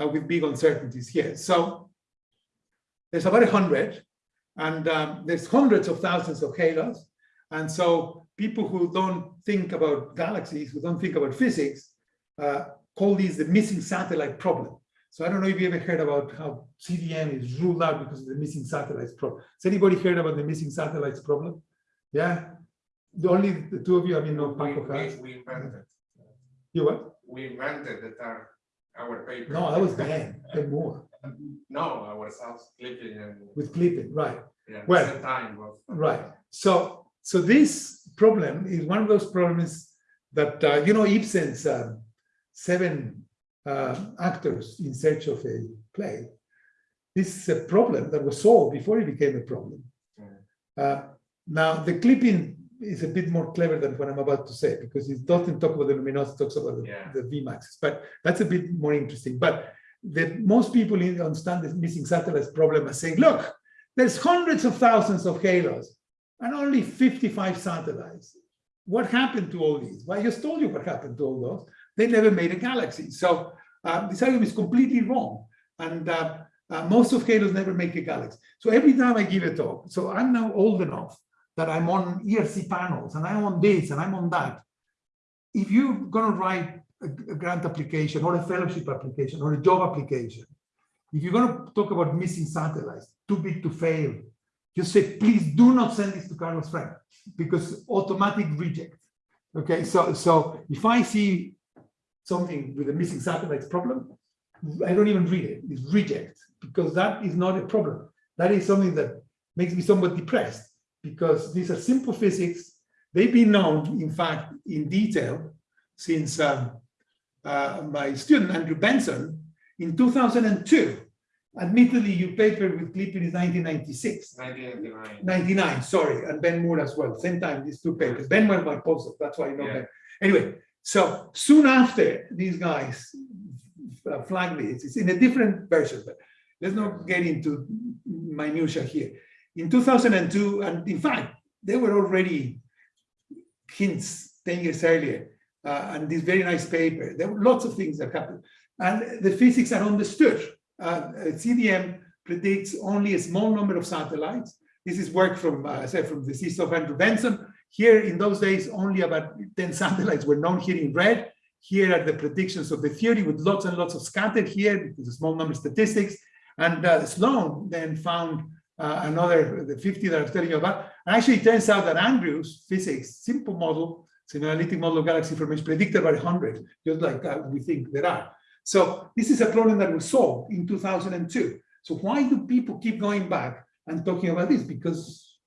uh, with big uncertainties here. So there's about 100, and um, there's hundreds of thousands of halos. And so people who don't think about galaxies, who don't think about physics, uh, call these the missing satellite problem. So I don't know if you ever heard about how CDM is ruled out because of the missing satellites problem. Has anybody heard about the missing satellites problem? Yeah, the only the two of you. I mean, no, We, Paco has. we, we invented, You what? we invented the term, our paper. No, that was Ben. Ben Moore No, ourselves Klypin and, with Klypin, right? yeah, at Well, time, was. Right. So, so this problem is one of those problems that, uh, you know, Ibsen's um, seven uh, actors in search of a play. This is a problem that was solved before it became a problem. Uh, now, the Klypin is a bit more clever than what I'm about to say because it doesn't talk about the luminosity, it talks about the, Yeah. the Vmax. But that's a bit more interesting. But the most people in- understand this missing satellites problem as saying, look, there's hundreds of thousands of halos and only 55 satellites. What happened to all these? Well, I just told you what happened to all those. They never made a galaxy. So uh, this argument is completely wrong. And uh, uh, most of halos never make a galaxy. So every time I give a talk, so I'm now old enough that I'm on ERC panels and I'm on this and I'm on that. If you're going to write a, grant application or a fellowship application or a job application, if you're going to talk about missing satellites, too big to fail, just say, please do not send this to Carlos Frenk because automatic reject. Okay, so so if I see something with a missing satellites problem, I don't even read it. It's reject because that is not a problem. That is something that makes me somewhat depressed because these are simple physics. They've been known, in fact, in detail since um, uh, my student Andrew Benson in 2002. Admittedly, your paper with Klypin is 1996. 1999. 99, sorry, and Ben Moore as well, same time, these two papers. Ben was my postdoc, that's why I know Yeah. Ben. Anyway, so soon after these guys uh, flagged this, it's in a different version, but let's not get into minutia here. In 2002, and in fact, they were already hints 10 years earlier, uh, and this very nice paper. There were lots of things that happened, and the physics are understood. Uh, CDM predicts only a small number of satellites. This is work from, uh, said, from the thesis of Andrew Benson. Here in those days, only about 10 satellites were known here in red. Here are the predictions of the theory with lots and lots of scattered here because a small number of statistics. And uh, Sloan then found uh, another, the 50 that I was telling you about. And actually, it turns out that Andrew's physics, simple model, it's an analytic model of galaxy formation, predicted about 100, just like uh, we think there are. So this is a problem that was solved in 2002. So why do people keep going back and talking about this? Because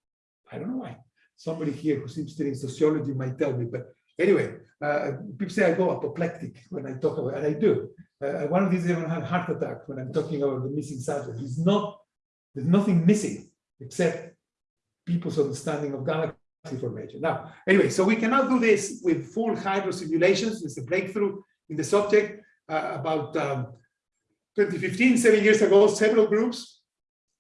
I don't know why. Somebody here who's interested in sociology might tell me, but anyway, uh, people say I go apoplectic when I talk about, and I do. Uh, one of these even had a heart attack when I'm talking about the missing satellite. It's not, there's nothing missing except people's understanding of galaxy formation. Now, anyway, so we cannot do this with full hydro simulations. It's a breakthrough in the subject uh, about um, 2015, seven years ago, several groups.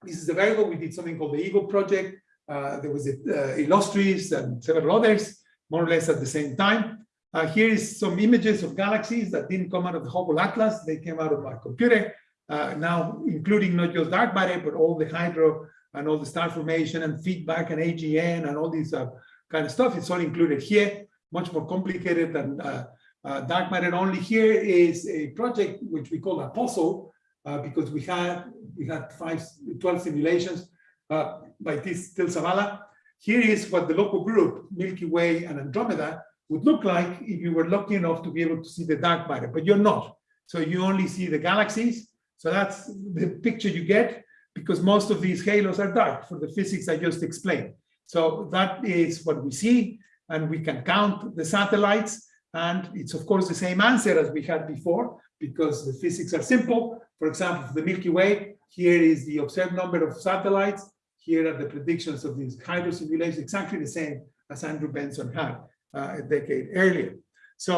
This is the variable. We did something called the Eagle Project. Uh, there was a, uh, Illustris and several others, more or less at the same time. Uh, here is some images of galaxies that didn't come out of the Hubble Atlas. They came out of my computer. Uh, now, including not just dark matter, but all the hydro and all the star formation and feedback and AGN and all these uh, kind of stuff. It's all included here, much more complicated than uh, uh, dark matter. Only here is a project which we call Apostle uh, because we had we had five, 12 simulations uh, by this Till Sawala. Here is what the local group, Milky Way and Andromeda, would look like if you were lucky enough to be able to see the dark matter, but you're not. So you only see the galaxies. So that's the picture you get because most of these halos are dark for the physics I just explained. So that is what we see, and we can count the satellites. And it's of course the same answer as we had before, because the physics are simple. For example, for the Milky Way, here is the observed number of satellites. Here are the predictions of these hydro simulations, exactly the same as Andrew Benson had uh, a decade earlier. So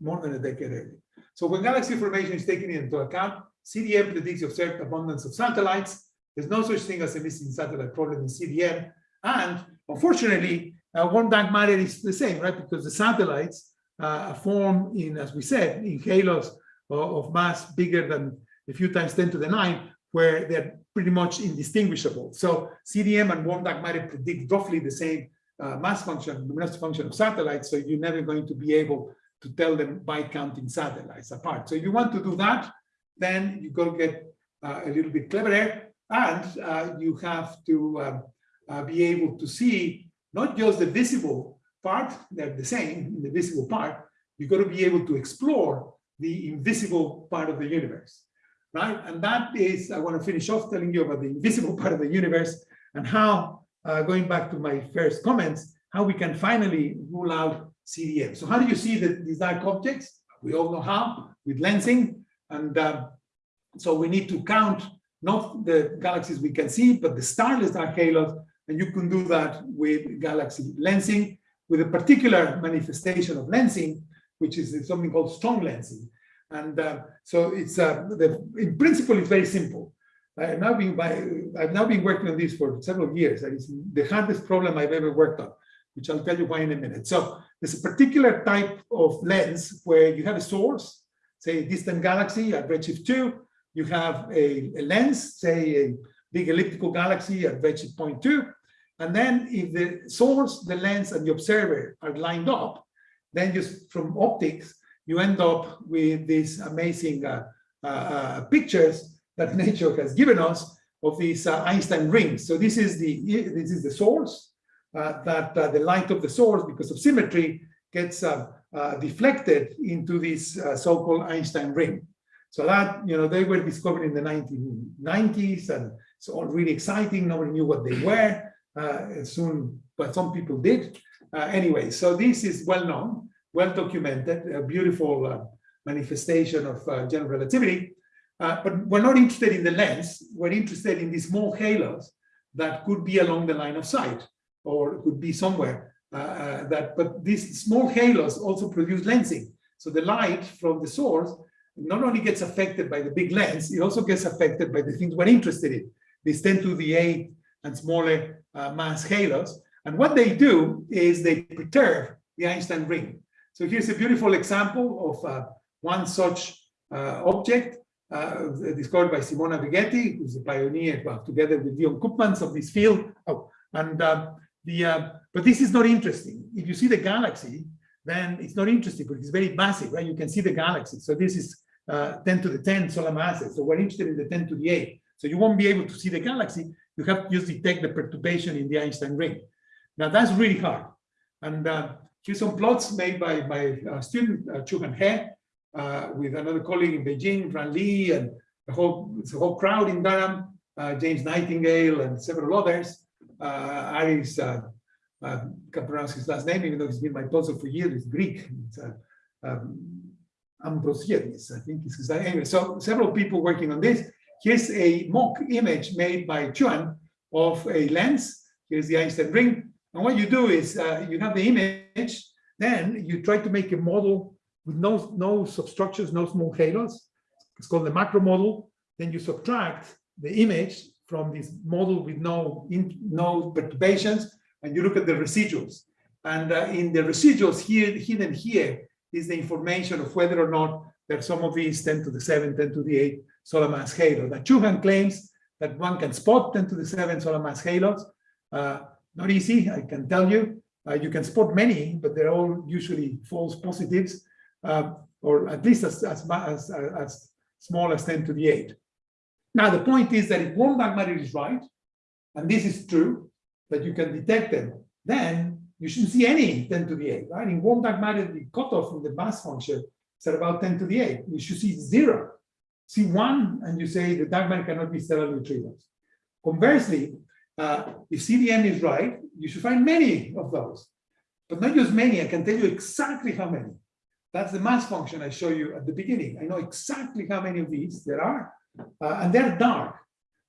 more than a decade earlier. So when galaxy formation is taken into account, CDM predicts the observed abundance of satellites. There's no such thing as a missing satellite problem in CDM. And unfortunately, uh, warm dark matter is the same, right? Because the satellites uh, form in, as we said, in halos of, of mass bigger than a few times 10 to the 9, where they're pretty much indistinguishable. So CDM and warm dark matter predict roughly the same uh, mass function, luminosity function of satellites. So you're never going to be able to tell them by counting satellites apart. So if you want to do that, then you got to get uh, a little bit cleverer and uh, you have to um, uh, be able to see not just the visible part, they're the same, in the visible part, you've got to be able to explore the invisible part of the universe, right? And that is, I want to finish off telling you about the invisible part of the universe and how, uh, going back to my first comments, how we can finally rule out CDM. So how do you see the, these dark objects? We all know how, with lensing. And uh, so we need to count not the galaxies we can see, but the starless dark halos. And you can do that with galaxy lensing, with a particular manifestation of lensing, which is something called strong lensing. And uh, so it's uh, the, in principle, it's very simple. I've now been by, I've now been working on this for several years. and It's the hardest problem I've ever worked on, which I'll tell you why in a minute. So there's a particular type of lens where you have a source, say distant galaxy at redshift 2, you have a, a lens, say a big elliptical galaxy at redshift 0.2, and then if the source, the lens, and the observer are lined up, then just from optics, you end up with these amazing uh, uh, uh, pictures that nature has given us of these uh, Einstein rings. So this is the this is the source uh, that uh, the light of the source, because of symmetry, gets deflected into this so-called Einstein ring. So that you know they were discovered in the 1990s, and it's all really exciting. Nobody knew what they were. soon, but some people did. anyway, so this is well known well documented, a beautiful uh, manifestation of uh, general relativity. Uh, but we're not interested in the lens, we're interested in these small halos that could be along the line of sight or could be somewhere that, but these small halos also produce lensing. So the light from the source not only gets affected by the big lens, it also gets affected by the things we're interested in, these 10 to the 8 and smaller uh, mass halos. And what they do is they perturb the Einstein ring. So here's a beautiful example of uh, one such uh, object uh, discovered by Simona Vegetti, who's a pioneer, well, together with Leon Koopmans of this field. Oh, and uh, the uh, but this is not interesting. If you see the galaxy, then it's not interesting because it's very massive, right? You can see the galaxy. So this is uh, 10 to the 10 solar masses. So we're interested in the 10 to the 8. So you won't be able to see the galaxy. You have to just detect the perturbation in the Einstein ring. Now that's really hard. And Here's some plots made by my uh, student, uh, Qiuhan He, uh, with another colleague in Beijing, Ran Li, and the whole, the whole crowd in Durham, uh, James Nightingale, and several others. Uh, Aris, uh, uh, can't pronounce his last name, even though he's been my postdoc for years, it's Greek. It's, uh, um, Ambrosiadis, I think is his name. So several people working on this. Here's a mock image made by Chuan of a lens. Here's the Einstein ring. And what you do is uh, you have the image, then you try to make a model with no, no substructures, no small halos. It's called the macro model. Then you subtract the image from this model with no, in, no perturbations, and you look at the residuals. And uh, in the residuals here, hidden here, is the information of whether or not there are some of these 10 to the 7, 10 to the 8 solar mass halos. That Qiuhan claims that one can spot 10 to the 7 solar mass halos. Uh, not easy, I can tell you. Uh, you can spot many, but they're all usually false positives, uh, or at least as, as, as, as small as 10 to the 8. Now, the point is that if dark matter is right, and this is true, that you can detect them, then you shouldn't see any 10 to the 8, right? In dark matter, the cutoff from the mass function is at about 10 to the 8. You should see zero. See one, and you say the dark matter cannot be sterile neutrinos. Conversely, uh, if CDM is right, you should find many of those, but not just many. I can tell you exactly how many. That's the mass function I show you at the beginning. I know exactly how many of these there are, uh, and they're dark.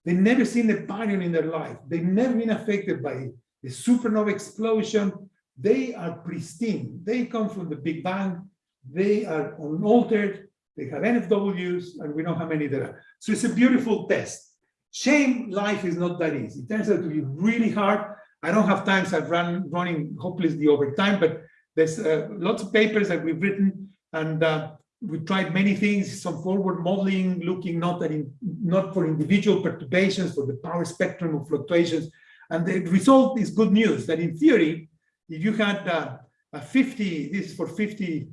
They've never seen a baryon in their life. They've never been affected by a supernova explosion. They are pristine. They come from the Big Bang. They are unaltered. they have NFWs, and we know how many there are. So it's a beautiful test. Shame life is not that easy. It turns out to be really hard. I don't have time, so I've run running hopelessly over time, but there's uh, lots of papers that we've written, and uh, we tried many things, some forward modeling, looking not at in, not for individual perturbations, for the power spectrum of fluctuations. And the result is good news that in theory, if you had uh, a 50, this is for 50,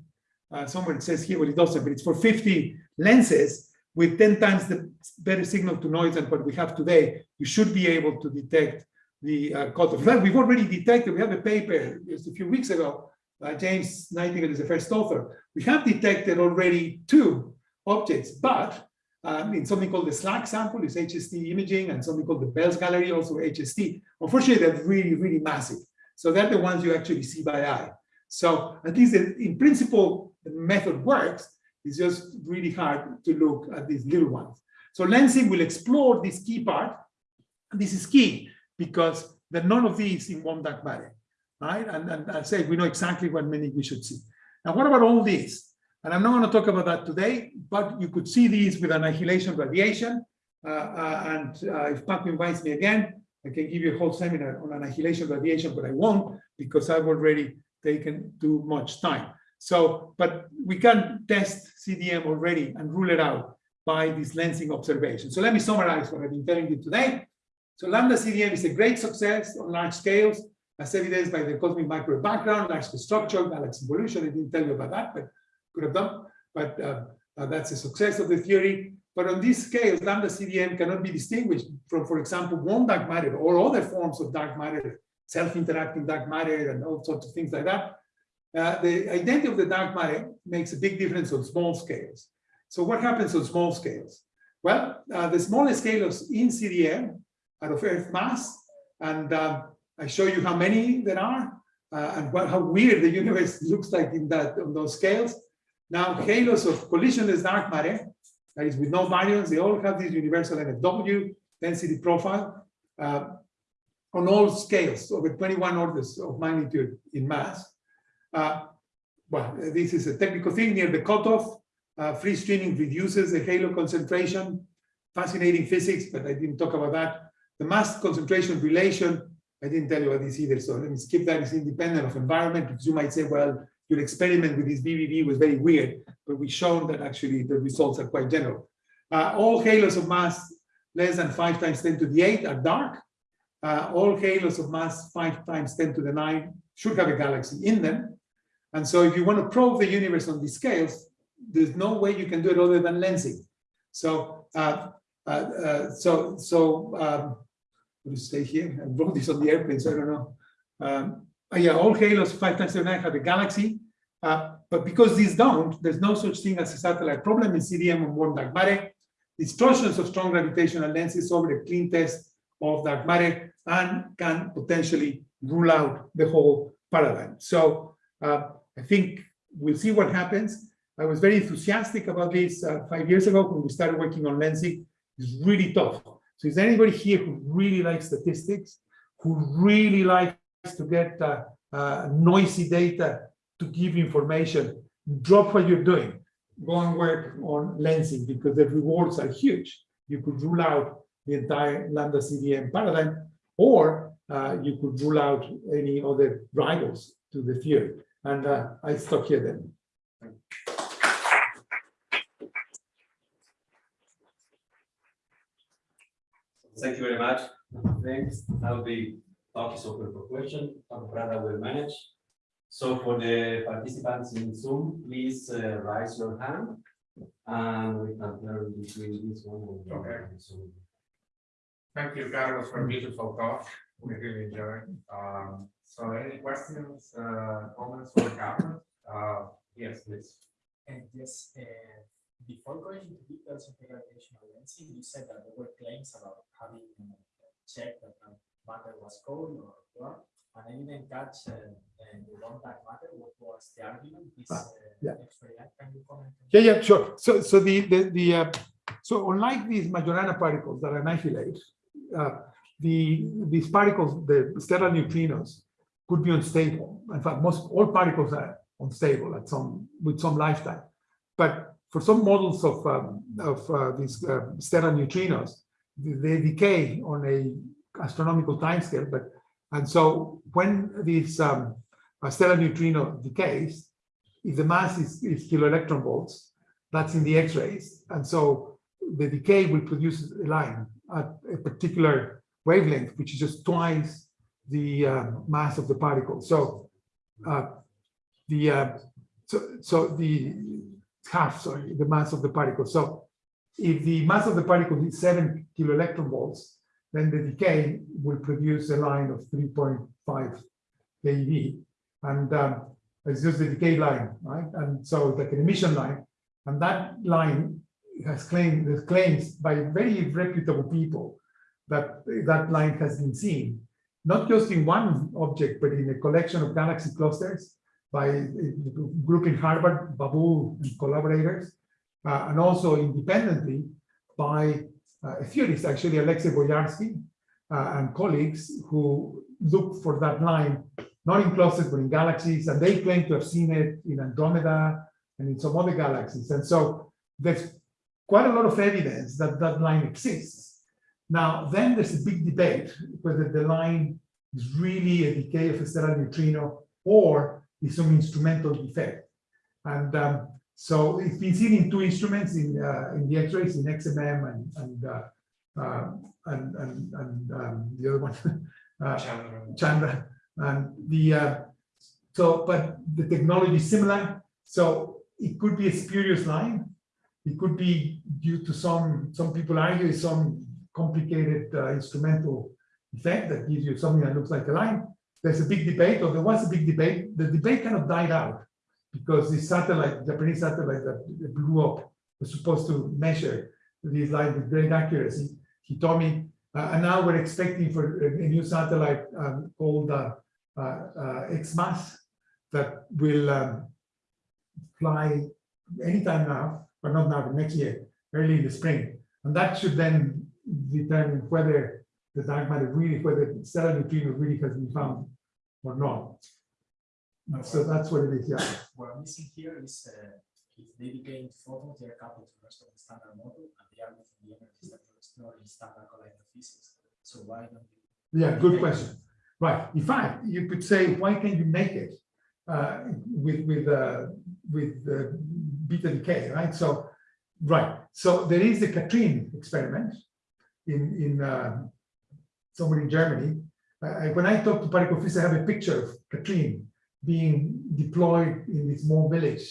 uh, somewhere it says here, well, it doesn't, but it's for 50 lenses with 10 times the better signal to noise than what we have today, you should be able to detect the uh, cutoff. In fact, we've already detected, we have a paper just a few weeks ago, uh, James Nightingale is the first author. We have detected already two objects, but um, in something called the SLAC sample is HST imaging and something called the Bell's Gallery, also HST. Unfortunately, they're really, really massive. So they're the ones you actually see by eye. So at least in in principle, the method works. It's just really hard to look at these little ones. So lensing will explore this key part. And this is key because there are none of these in one dark matter, right? And, and I say we know exactly what many we should see. Now, what about all these? And I'm not going to talk about that today, but you could see these with annihilation radiation. Uh, uh, and uh, if Paco invites me again, I can give you a whole seminar on annihilation radiation, but I won't because I've already taken too much time. So, but we can test CDM already and rule it out by this lensing observation. So let me summarize what I've been telling you today. So lambda CDM is a great success on large scales, as evidenced by the cosmic microwave background, large structure, galaxy evolution. I didn't tell you about that, but could have done. But uh, uh, that's a success of the theory. But on these scales, lambda CDM cannot be distinguished from, for example, warm dark matter or other forms of dark matter, self-interacting dark matter and all sorts of things like that. Uh, the identity of the dark matter makes a big difference on small scales. So what happens on small scales? Well, uh, the smallest scales in CDM out of Earth mass, and uh, I show you how many there are, uh, and what, how weird the universe looks like in that on those scales. Now, halos of collisionless dark matter, that is with no baryons, they all have this universal NFW density profile uh, on all scales, over 21 orders of magnitude in mass. Uh, well, this is a technical thing near the cutoff. Uh, free streaming reduces the halo concentration. Fascinating physics, but I didn't talk about that. The mass concentration relation, I didn't tell you about this either, so let me skip that. It's independent of environment because you might say, well, your experiment with this VVV was very weird, but we've shown that actually the results are quite general. Uh, all halos of mass less than 5 times 10 to the 8 are dark. Uh, all halos of mass 5 times 10 to the 9 should have a galaxy in them. And so if you want to probe the universe on these scales, there's no way you can do it other than lensing. So, uh, uh, uh, so, so, um, me stay here. I wrote this on the airplane, so I don't know. Um, yeah, all halos five times seven nine have a galaxy, uh, but because these don't, there's no such thing as a satellite problem in CDM on warm dark matter. Distortions of strong gravitational lenses over a clean test of dark matter and can potentially rule out the whole paradigm. So uh, I think we'll see what happens. I was very enthusiastic about this uh, five years ago when we started working on lensing. It's really tough. So is anybody here who really likes statistics, who really likes to get uh, uh, noisy data to give information? Drop what you're doing. Go and work on lensing because the rewards are huge. You could rule out the entire lambda CDM paradigm, or uh, you could rule out any other rivals to the theory. And uh, I stop here then. Thank you very much. Thanks. I'll be talk is open for question. Dr. Prada will manage. So for the participants in Zoom, please uh, raise your hand. And we can learn between this one. and the Okay. other. So, Thank you, Carlos, for a beautiful talk. We really enjoyed. Um, so any questions, uh, comments for Carlos? Uh, yes, please. And yes, uh, before going into details of the gravitational lensing, you said that there were claims about having uh, checked that the matter was cold or warm. And I didn't catch uh, uh, the one that matter. What was the argument? This Ah, uh, yeah. experiment. Can you comment? on Yeah, yeah, sure. So, so the, the, the, uh, so unlike these Majorana particles that annihilate, uh, the, these particles, the sterile neutrinos, could be unstable. In fact, most, all particles are unstable at some, with some lifetime. But for some models of, um, of uh, these uh, sterile neutrinos, they decay on a astronomical timescale, but, and so when this um, sterile neutrino decays, if the mass is, is kilo electron volts, that's in the X-rays, and so the decay will produce a line at a particular wavelength, which is just twice the uh, mass of the particle. So uh, the uh, so so the half sorry the mass of the particle. So if the mass of the particle is seven kilo electron volts, then the decay will produce a line of 3.5 keV, and um, it's just the decay line, right? And so it's like an emission line, and that line has claimed there's claims by very reputable people that that line has been seen, not just in one object, but in a collection of galaxy clusters by a group in Harvard, Bulbul and collaborators, uh, and also independently by uh, a theorist, actually Alexei Boyarsky uh, and colleagues who look for that line, not in clusters, but in galaxies, and they claim to have seen it in Andromeda and in some other galaxies. And so there's quite a lot of evidence that that line exists. Now, then there's a big debate whether the line is really a decay of a sterile neutrino or is some instrumental defect. And um, so it's been seen in two instruments in uh, in the X-rays in XMM and and uh, uh, and and, and um, the other one uh, Chandra. Chandra and the uh, so but the technology is similar. So it could be a spurious line. It could be due to some some people argue some complicated uh, instrumental effect that gives you something that looks like a line. There's a big debate, or there was a big debate. The debate kind of died out because the satellite, Japanese satellite that blew up, was supposed to measure these lines with great accuracy. He told me, uh, and now we're expecting for a, new satellite um, called uh, uh, uh, XMAS that will um, fly anytime now, but not now, but next year, early in the spring. And that should then determine whether the dark matter really, whether sterile neutrino really has been found or not. So that's what it is, yeah. What I'm missing here is uh, if they decay into photons, they are coupled to the rest of the standard model, and they are within the energies that you explore in standard collider physics. So why don't you? Yeah, good question. Right. In fact, you could say, why can't you make it uh, with with uh, with uh, beta decay, right? So, right. So there is the Katrin experiment in in uh, somewhere in Germany. Uh, when I talk to particle physicists, I have a picture of KATRIN being deployed in this small village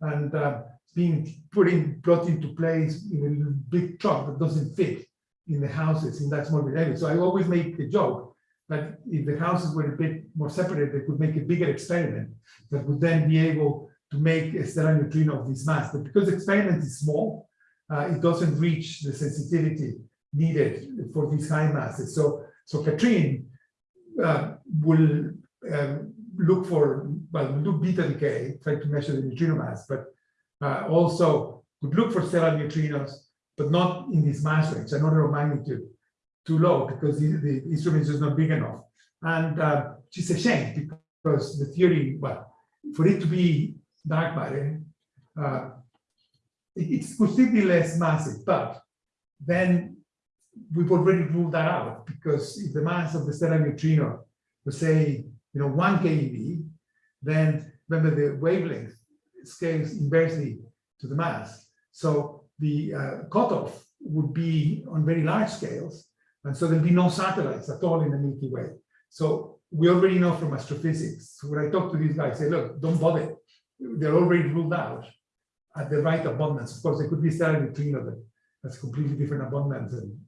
and uh, being put in brought into place in a big truck that doesn't fit in the houses in that small village. So I always make the joke that if the houses were a bit more separated, they could make a bigger experiment that would then be able to make a sterile neutrino of this mass. But because the experiment is small, uh, it doesn't reach the sensitivity needed for these high masses. So, so KATRIN uh, will um, look for, well, do beta decay, try to measure the neutrino mass, but uh, also would look for sterile neutrinos, but not in this mass range, an order of magnitude too low because the, the instrument is just not big enough. And uh, it's a shame because the theory, well, for it to be dark matter, uh, it, it could still be less massive, but then we've already ruled that out because if the mass of the sterile neutrino was say, you know, one keV, then remember the wavelength scales inversely to the mass. So the uh, cutoff would be on very large scales. And so there'll be no satellites at all in the Milky Way. So we already know from astrophysics, when I talk to these guys, I say, look, don't bother. They're already ruled out at the right abundance. Of course, there could be sterile neutrino that has completely different abundance and,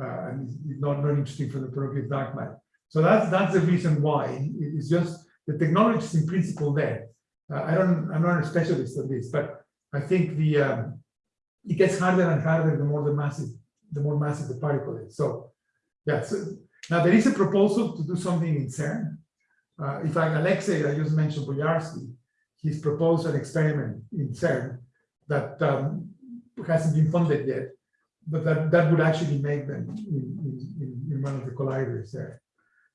uh, and is not, not interesting for the property of dark matter. So that's that's the reason why it's just the technology is in principle there. Uh, I don't, I'm not a specialist on this, but I think the um, it gets harder and harder the more the massive, the more massive the particle is. So yeah, so now there is a proposal to do something in CERN. Uh, in fact, Alexei, I just mentioned Boyarsky, he's proposed an experiment in CERN that um, hasn't been funded yet, but that, that would actually make them in, in, in one of the colliders there.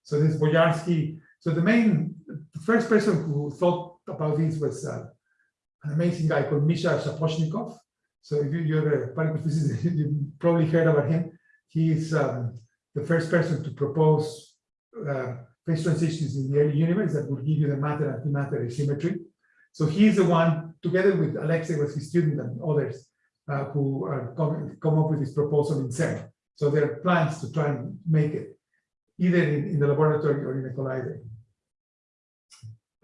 So this Boyarsky, so the main, the first person who thought about this was uh, an amazing guy called Misha Shaposhnikov, So if you- you're a particle physicist, you probably heard about him. He's um, the first person to propose uh, phase transitions in the early universe that will give you the matter antimatter asymmetry. So he's the one, together with Alexei was his student and others, uh, who are come, come up with this proposal in CERN. So there are plans to try and make it either in, in the laboratory or in a collider.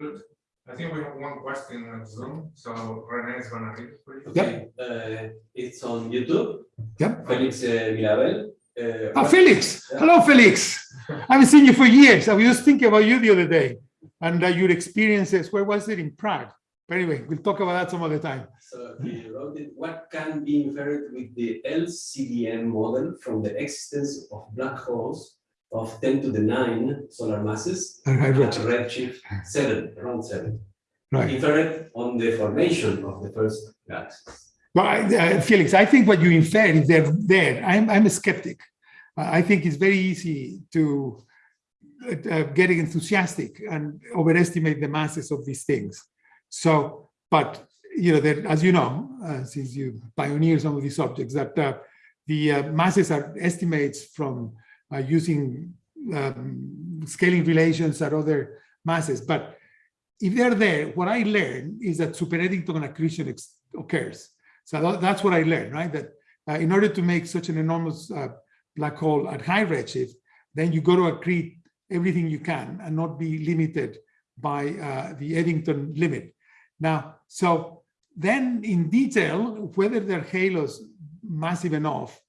Good. I think we have one question on Zoom, so Renee is gonna read it for you. Yep. Uh, it's on YouTube. Yep. Felix uh, Mirabel. Uh, Ah, what- Felix, hello, Felix. I haven't seen you for years. I was just thinking about you the other day and uh, your experiences. Where was it in Prague? But anyway, we'll talk about that some other time. So he wrote it, what can be inferred with the LCDM model from the existence of black holes of 10 to the 9 solar masses at redshift. redshift 7, around 7. Right. Inferred on the formation of the first galaxies. Well, I- uh, Felix, I think what you infer is they're there. I'm, I'm a skeptic. Uh, I think it's very easy to uh, get enthusiastic and overestimate the masses of these things. So, but you know, as you know, uh, since you pioneer some of these subjects, that uh, the uh, masses are estimates from uh, using um, scaling relations at other masses. But if they're there, what I learned is that super Eddington accretion occurs. So tha- that's what I learned, right? That uh, in order to make such an enormous uh, black hole at high redshift, then you got to accrete everything you can and not be limited by the Eddington limit. Now, so then in detail, whether their halos massive enough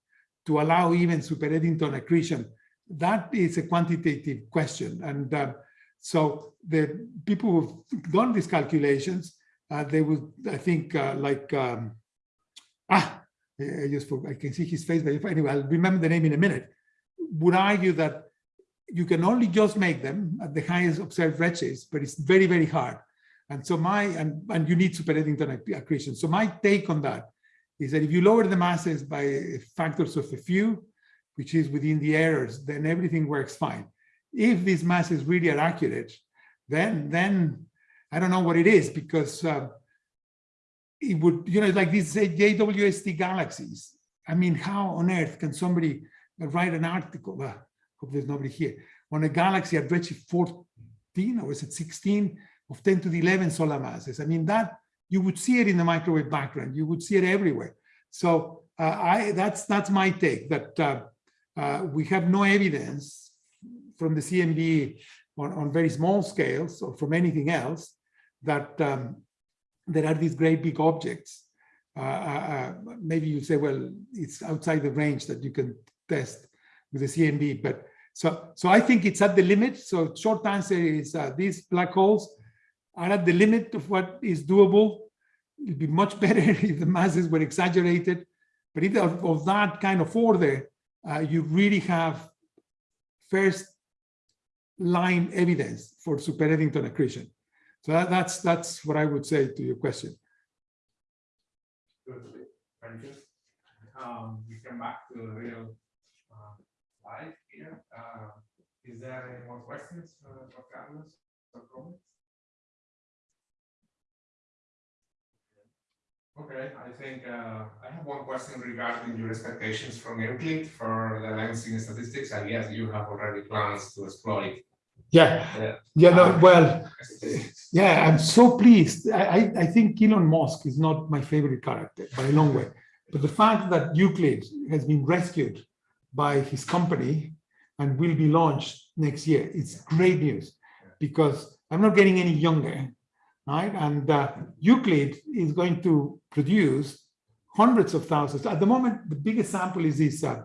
to allow even super Eddington accretion, that is a quantitative question. And uh, so the people who've done these calculations, uh, they would, I think, uh, like, um, ah, I I just, forgot- I can see his face, but if- anyway, I'll remember the name in a minute, would argue that you can only just make them at the highest observed redshifts, but it's very, very hard. And so my, and, and you need super Eddington acc- accretion. So my take on that is that if you lower the masses by factors of a few, which is within the errors, then everything works fine. If these masses really are accurate, then, then I don't know what it is because uh, it would, you know, like these JWST galaxies. I mean, how on earth can somebody write an article? Uh, hope there's nobody here on a galaxy at redshift 14 or is it 16 of 10 to the 11 solar masses. I mean, that you would see it in the microwave background. You would see it everywhere. So uh, I that's that's my take that uh, uh, we have no evidence from the CMB on, on very small scales or from anything else that um, there are these great big objects. Uh, uh, uh, maybe you say, well, it's outside the range that you can test with the CMB, but so so I think it's at the limit. So short answer is these black holes are at the limit of what is doable. It'd be much better if the masses were exaggerated, but if of, of that kind of order, uh, you really have first line evidence for super Eddington accretion. So that, that's that's what I would say to your question. Very good. Um, we come back to the real uh, life here. Uh, is there any more questions for Carlos or comments? Okay, I think uh, I have one question regarding your expectations from Euclid for the lensing statistics. I guess you have already plans to exploit. Yeah, Yeah. yeah, no, well, yeah, I'm so pleased. I, I, I think Elon Musk is not my favorite character by a long way. But the fact that Euclid has been rescued by his company and will be launched next year, it's great news because I'm not getting any younger, right? And uh, Euclid is going to produce hundreds of thousands. At the moment, the biggest sample is this uh,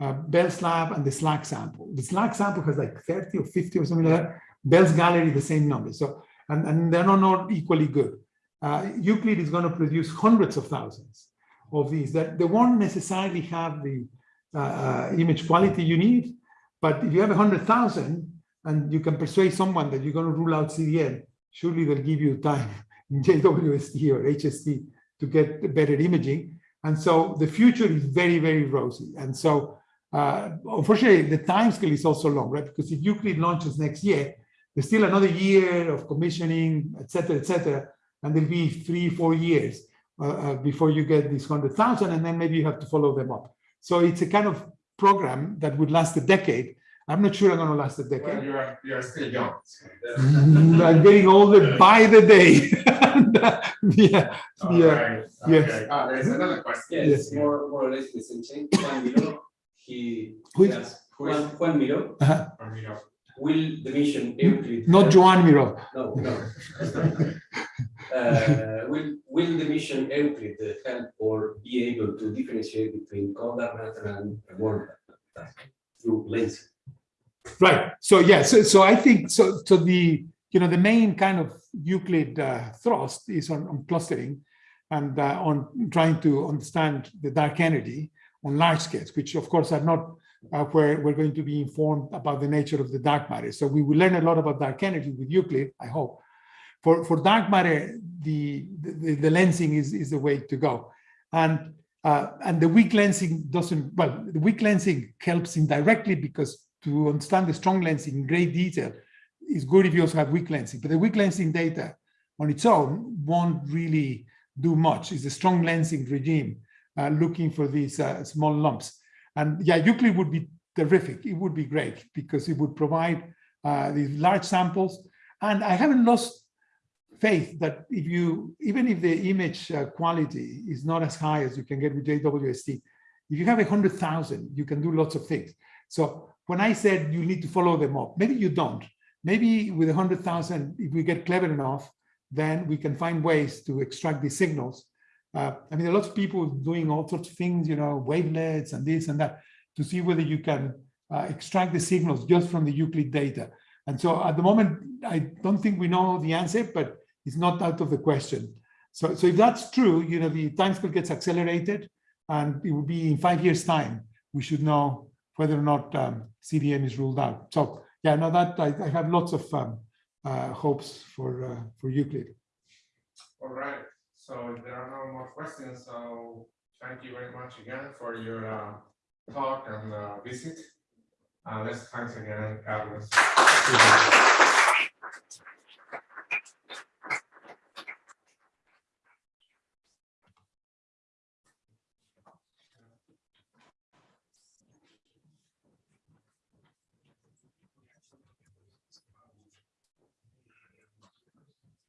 uh, Bell's lab and the Slack sample. The Slack sample has like 30 or 50 or something like that. Bell's gallery, the same number. So, and, and they're not, not equally good. Uh, Euclid is going to produce hundreds of thousands of these that they won't necessarily have the uh, uh, image quality you need. But if you have a hundred thousand and you can persuade someone that you're going to rule out CDM, surely they'll give you time in JWST or HST to get better imaging. And so the future is very, very rosy. And so uh, unfortunately, the time scale is also long, right? Because if Euclid launches next year, there's still another year of commissioning, et cetera, et cetera. And there'll be three, four years uh, uh, before you get these 100,000 and then maybe you have to follow them up. So it's a kind of program that would last a decade. I'm not sure I'm going to last a Well, decade. you are, you are still young. so that's- Mm, I'm getting older by the day. Uh, yeah, All yeah. right, yes. okay. Ah, there's another question. Yes, more, more or less the same thing. Juan Miro, he, Who is- yes, Who is Juan, Juan Miro, Uh-huh. from you will the mission Euclid? Not Joan Miro. No, no. Uh, will, will the mission Euclid help or be able to differentiate between cold matter and warm through lensing? Right. So yeah. So so I think so. So the you know the main kind of Euclid uh, thrust is on, on clustering and uh, on trying to understand the dark energy on large scales, which of course are not uh, where we're going to be informed about the nature of the dark matter. So we will learn a lot about dark energy with Euclid, I hope. For for dark matter, the the, the lensing is is the way to go, and uh, and the weak lensing doesn't well. The weak lensing helps indirectly because to understand the strong lensing in great detail is good if you also have weak lensing. But the weak lensing data on its own won't really do much. It's a strong lensing regime uh, looking for these uh, small lumps. And yeah, Euclid would be terrific. It would be great because it would provide uh, these large samples. And I haven't lost faith that if you, even if the image uh, quality is not as high as you can get with JWST, if you have a hundred thousand, you can do lots of things. So when I said you need to follow them up, maybe you don't. Maybe with a hundred thousand, if we get clever enough, then we can find ways to extract these signals. Uh, I mean, are lots of people doing all sorts of things, you know, wavelets and this and that, to see whether you can uh, extract the signals just from the Euclid data. And so at the moment, I don't think we know the answer, but it's not out of the question. So, so if that's true, you know, the timescale gets accelerated and it will be in five years time, we should know whether or not um, CDM is ruled out. So yeah, no, that I, I have lots of um, uh, hopes for uh, for Euclid. All right, so if there are no more questions, so thank you very much again for your uh, talk and uh, visit. Uh, let's thanks again, Carlos.